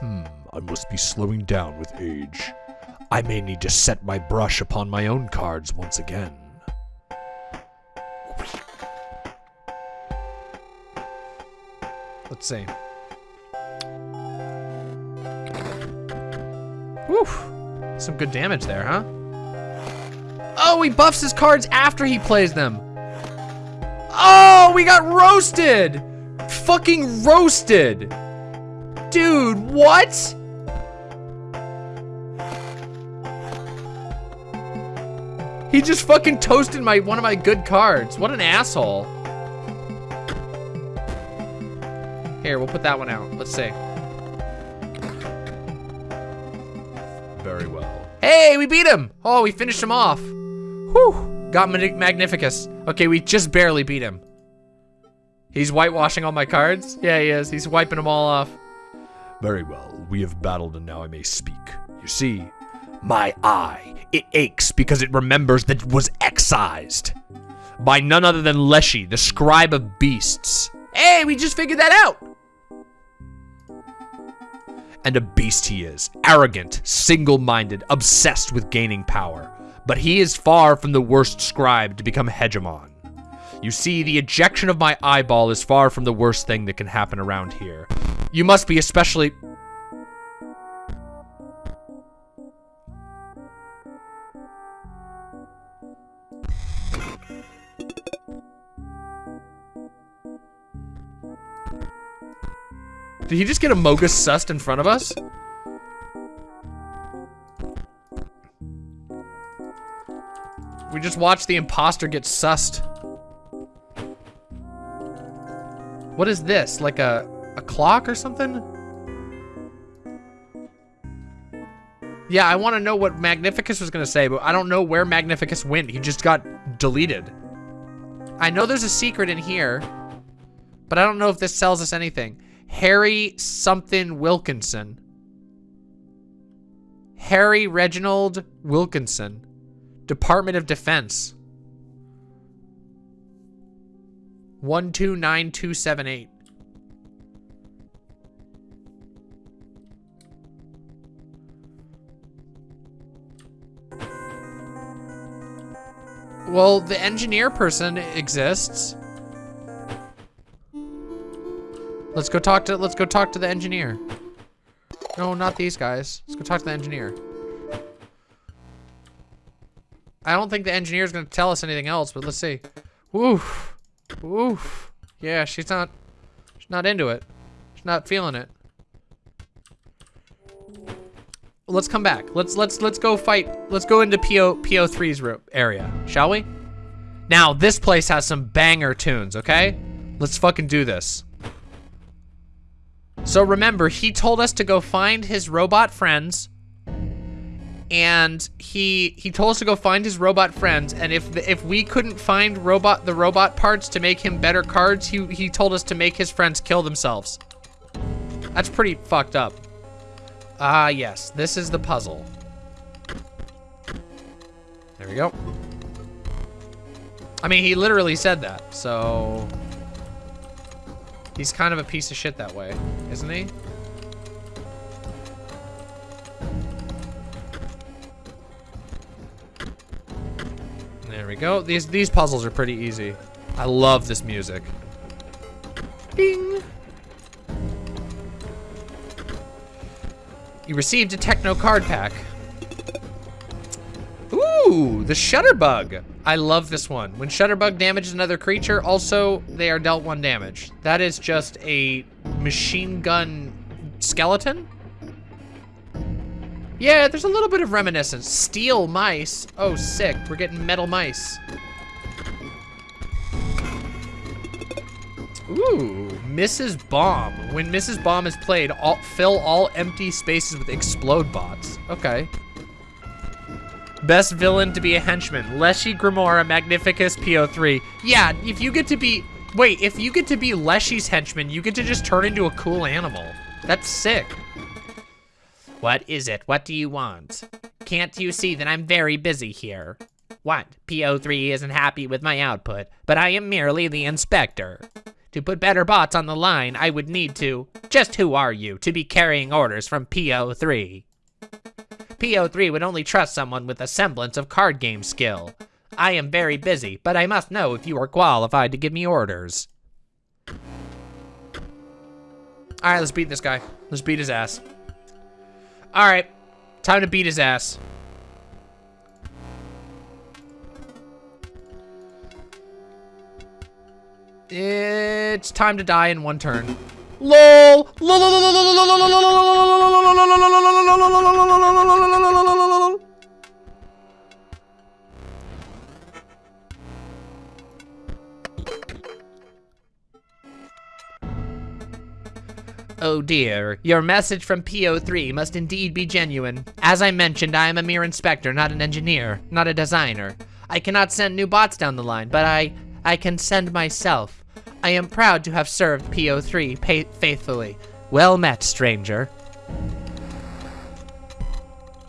Hmm, I must be slowing down with age. I may need to set my brush upon my own cards once again. Let's see. Some good damage there, huh? Oh, he buffs his cards after he plays them. Oh, we got roasted! Fucking roasted! Dude, what? He just fucking toasted my one of my good cards. What an asshole. Here, we'll put that one out. Let's see. Hey, we beat him. Oh, we finished him off. Whew. Got Mag- Magnificus. Okay, we just barely beat him. He's whitewashing all my cards? Yeah, he is. He's wiping them all off. Very well. We have battled and now I may speak. You see, my eye, it aches because it remembers that it was excised by none other than Leshy, the scribe of beasts. Hey, we just figured that out. And a beast he is. Arrogant, single-minded, obsessed with gaining power. But he is far from the worst scribe to become hegemon. You see, the ejection of my eyeball is far from the worst thing that can happen around here. You must be especially... Did he just get a Mogus sussed in front of us? We just watched the imposter get sussed. What is this? Like a, a clock or something? Yeah, I want to know what Magnificus was going to say, but I don't know where Magnificus went. He just got deleted. I know there's a secret in here, but I don't know if this sells us anything. Harry something Wilkinson. Harry Reginald Wilkinson. Department of Defense. 129278. Well, the engineer person exists. Let's go talk to let's go talk to the engineer. No, not these guys. Let's go talk to the engineer. I don't think the engineer's gonna tell us anything else, but let's see. Woof. Woof. Yeah, she's not she's not into it. She's not feeling it. Let's come back. Let's let's let's go fight. Let's go into PO P03's ro- area, shall we? Now, this place has some banger tunes, okay? Let's fucking do this. So remember, he told us to go find his robot friends. And he he told us to go find his robot friends. And if the, if we couldn't find robot the robot parts to make him better cards, he he told us to make his friends kill themselves. That's pretty fucked up. Ah, yes. This is the puzzle. There we go. I mean, he literally said that, so... He's kind of a piece of shit that way, isn't he? There we go. These these puzzles are pretty easy. I love this music. Ding! You received a techno card pack. Ooh, the Shutterbug. I love this one. When Shutterbug damages another creature, also, they are dealt one damage. That is just a machine gun skeleton? Yeah, there's a little bit of reminiscence. Steel mice. Oh, sick. We're getting metal mice. Ooh, Mrs. Bomb. When Mrs. Bomb is played, all, fill all empty spaces with explode bots. Okay. Best villain to be a henchman. Leshy Grimora Magnificus P03. Yeah, if you get to be... Wait, if you get to be Leshy's henchman, you get to just turn into a cool animal. That's sick. What is it? What do you want? Can't you see that I'm very busy here? What? P03 isn't happy with my output, but I am merely the inspector. To put better bots on the line, I would need to... Just who are you to be carrying orders from P03? P03 would only trust someone with a semblance of card game skill. I am very busy, but I must know if you are qualified to give me orders. All right, let's beat this guy. Let's beat his ass. All right, time to beat his ass. It's time to die in one turn. LOL! Oh dear, your message from P03 must indeed be genuine. As I mentioned, I am a mere inspector, not an engineer, not a designer. I cannot send new bots down the line, but I, I can send myself. I am proud to have served P03 faithfully. Well met, stranger.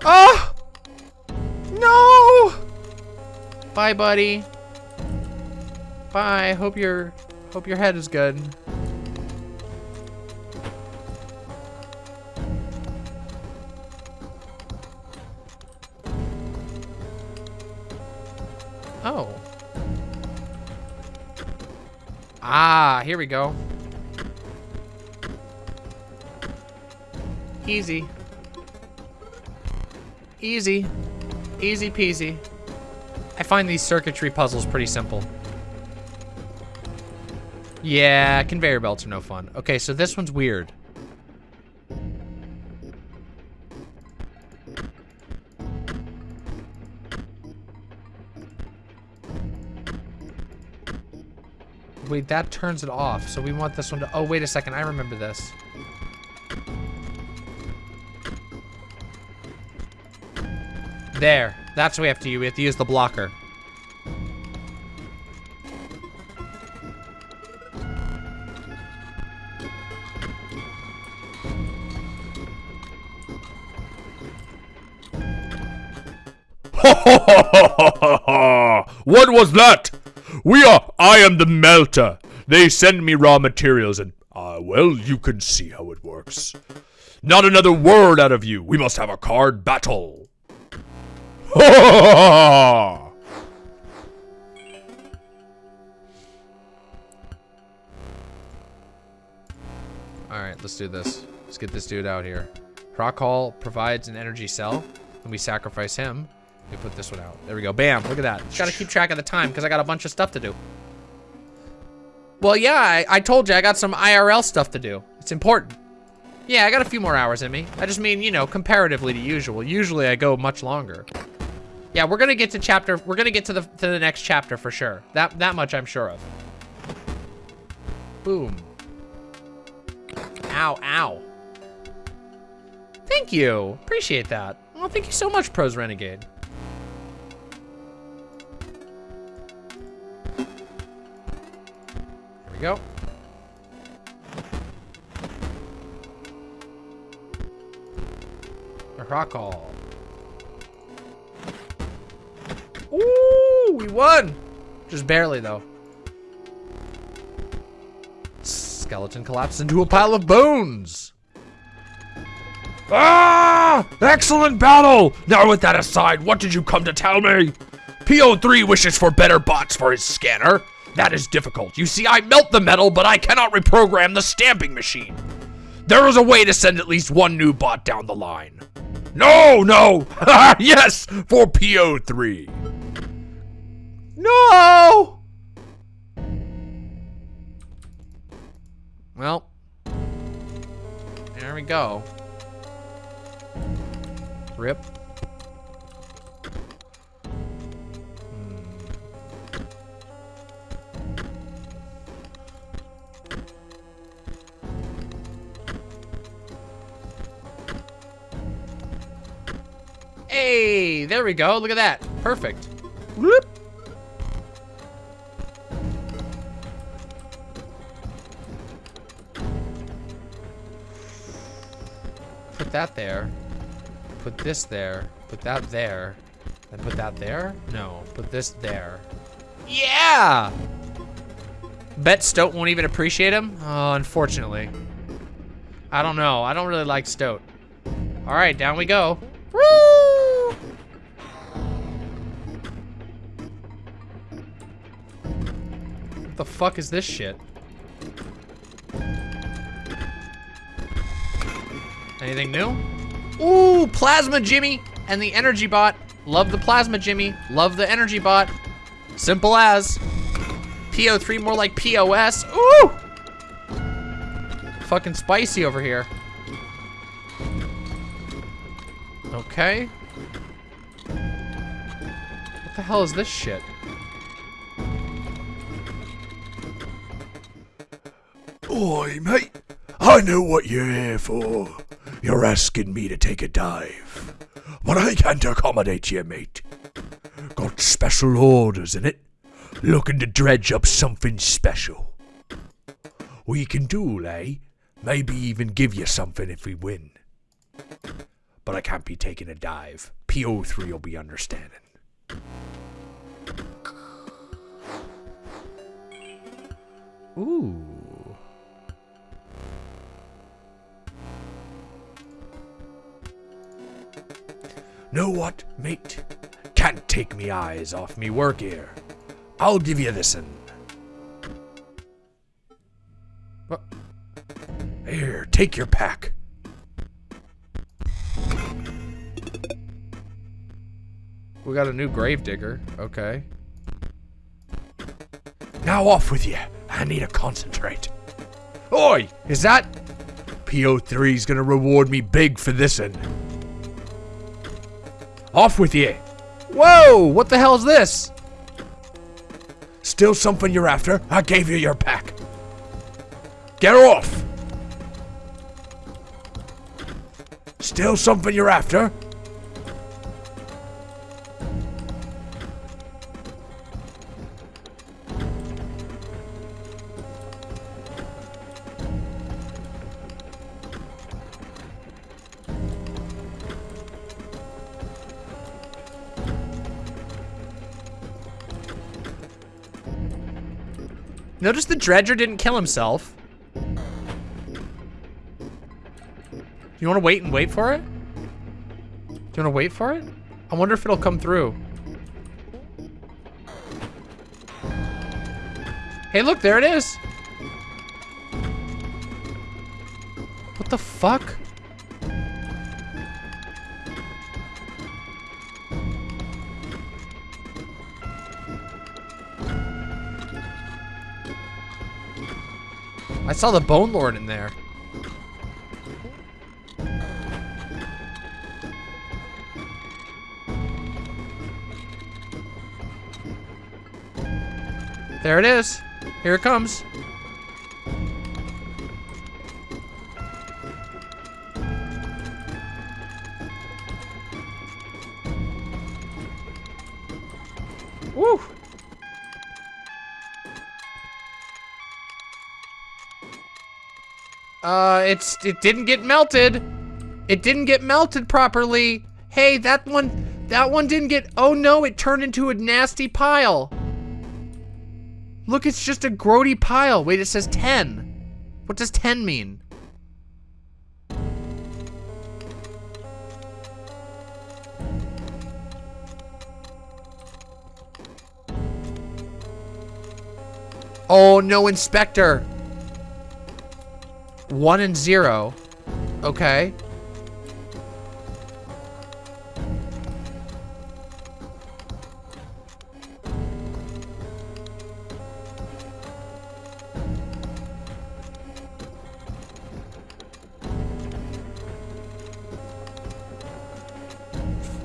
Oh! No! Bye, buddy. Bye. Hope your hope your head is good. Oh. Ah, here we go. Easy. Easy. Easy peasy. I find these circuitry puzzles pretty simple. Yeah, conveyor belts are no fun. Okay, so this one's weird. Wait, that turns it off. So we want this one to... Oh, wait a second. I remember this. There. That's what we have to use. We have to use the blocker. what was that? We are. I am the melter. They send me raw materials, and ah, well, you can see how it works. Not another word out of you. We must have a card battle. Alright, let's do this. Let's get this dude out here. Rock Hall provides an energy cell, and we sacrifice him. We put this one out. There we go. Bam. Look at that. Just gotta keep track of the time, because I got a bunch of stuff to do. Well, yeah, I, I told you I got some IRL stuff to do. It's important. Yeah, I got a few more hours in me. I just mean, you know, comparatively to usual. Usually I go much longer. Yeah, we're gonna get to chapter, we're gonna get to the to the next chapter for sure. That that much I'm sure of. Boom. Ow, ow. Thank you. Appreciate that. Well, thank you so much, Pros Renegade. We go. A rock call. Ooh, we won! Just barely, though. Skeleton collapsed into a pile of bones. Ah! Excellent battle! Now with that aside, what did you come to tell me? P03 wishes for better bots for his scanner. That is difficult. You see, I melt the metal, but I cannot reprogram the stamping machine. There is a way to send at least one new bot down the line. No, no! yes, for P03. No! Well, there we go. Rip. Hey, there we go. Look at that. Perfect. Whoop. Put that there. Put this there. Put that there. Then put that there? No. Put this there. Yeah! Bet Stoat won't even appreciate him? Oh, unfortunately. I don't know. I don't really like Stoat. All right, down we go. Fuck is this shit? Anything new? Ooh, Plasma Jimmy and the Energy Bot. Love the Plasma Jimmy. Love the Energy Bot. Simple as. P03 more like POS. Ooh! Fucking spicy over here. Okay. What the hell is this shit? Oi, mate. I know what you're here for. You're asking me to take a dive. But I can't accommodate you, mate. Got special orders in it. Looking to dredge up something special. We can duel, eh? Maybe even give you something if we win. But I can't be taking a dive. P03 will be understanding. Ooh. Know what, mate? Can't take me eyes off me work here. I'll give you this'n. What? Here, take your pack. We got a new gravedigger. Okay. Now off with you. I need to concentrate. Oi, is that? P03's gonna reward me big for this'n. Off with you. Whoa! What the hell is this? Still something you're after? I gave you your pack. Get off! Still something you're after? Dredger didn't kill himself. You want to wait and wait for it? Do you want to wait for it? I wonder if it'll come through. Hey, look, there it is. What the fuck? Saw the Bone Lord in there. There it is. Here it comes. It's it didn't get melted. It didn't get melted properly. Hey, that one, that one didn't get. Oh no, it turned into a nasty pile. Look, it's just a grody pile. Wait, it says 10. What does 10 mean? Oh, no inspector. One and zero. Okay.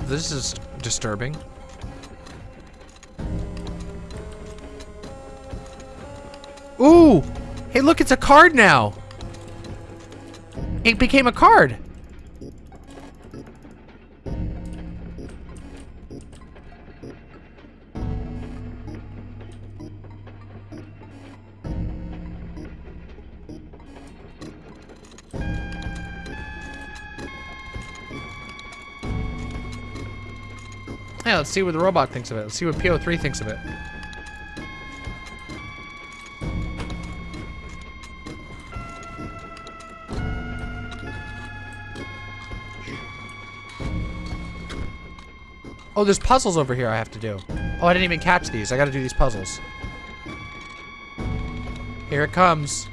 This is disturbing. Ooh! Hey, look, it's a card now. It became a card. Yeah, let's see what the robot thinks of it. Let's see what P03 thinks of it. Oh, there's puzzles over here I have to do. Oh, I didn't even catch these. I gotta do these puzzles. Here it comes.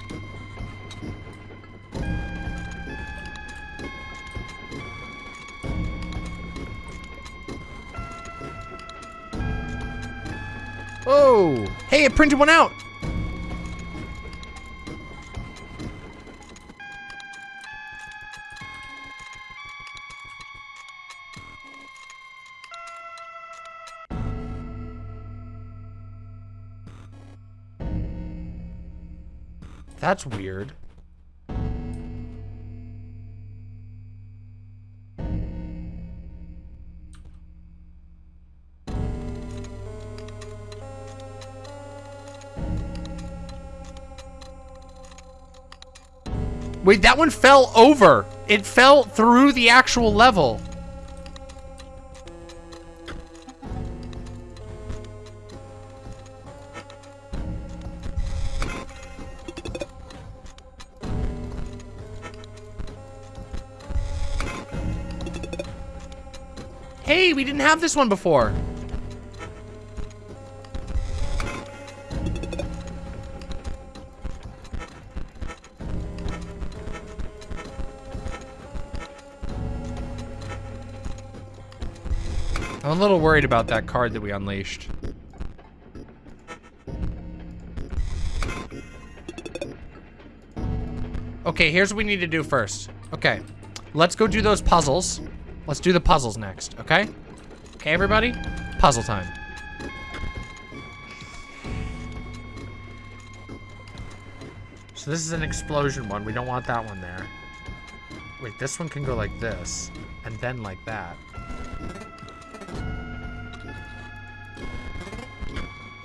Oh! Hey, it printed one out! That's weird. Wait, that one fell over. It fell through the actual level. Didn't have this one before. I'm a little worried about that card that we unleashed. Okay, here's what we need to do first. Okay, let's go do those puzzles. Let's do the puzzles next, okay? Okay, everybody? Puzzle time. So this is an explosion one. We don't want that one there. Wait, this one can go like this, and then like that.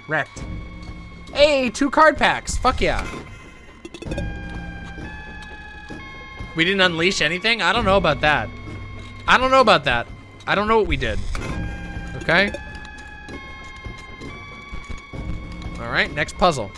Wrecked. Hey, two card packs. Fuck yeah. We didn't unleash anything? I don't know about that. I don't know about that. I don't know what we did. Okay? Alright, next puzzle.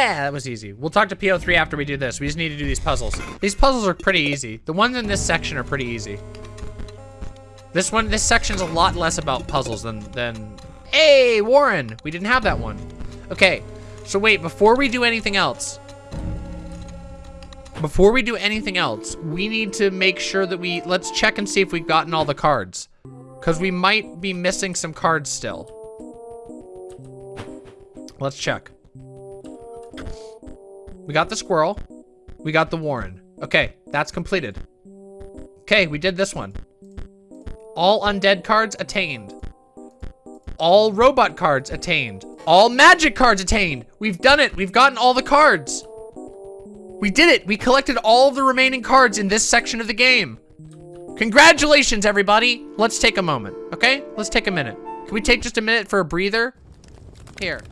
Yeah, that was easy. We'll talk to P03 after we do this. We just need to do these puzzles. These puzzles are pretty easy. The ones in this section are pretty easy. This one, this section's a lot less about puzzles than, than... Hey, Warren! We didn't have that one. Okay, so wait, before we do anything else, before we do anything else, we need to make sure that we, let's check and see if we've gotten all the cards. Because we might be missing some cards still. Let's check. We got the squirrel. We got the Warren. Okay, that's completed. Okay, we did this one. All undead cards attained. All robot cards attained. All magic cards attained. We've done it. We've gotten all the cards. We did it. We collected all the remaining cards in this section of the game. Congratulations, everybody. Let's take a moment, okay? Let's take a minute. Can we take just a minute for a breather? Here.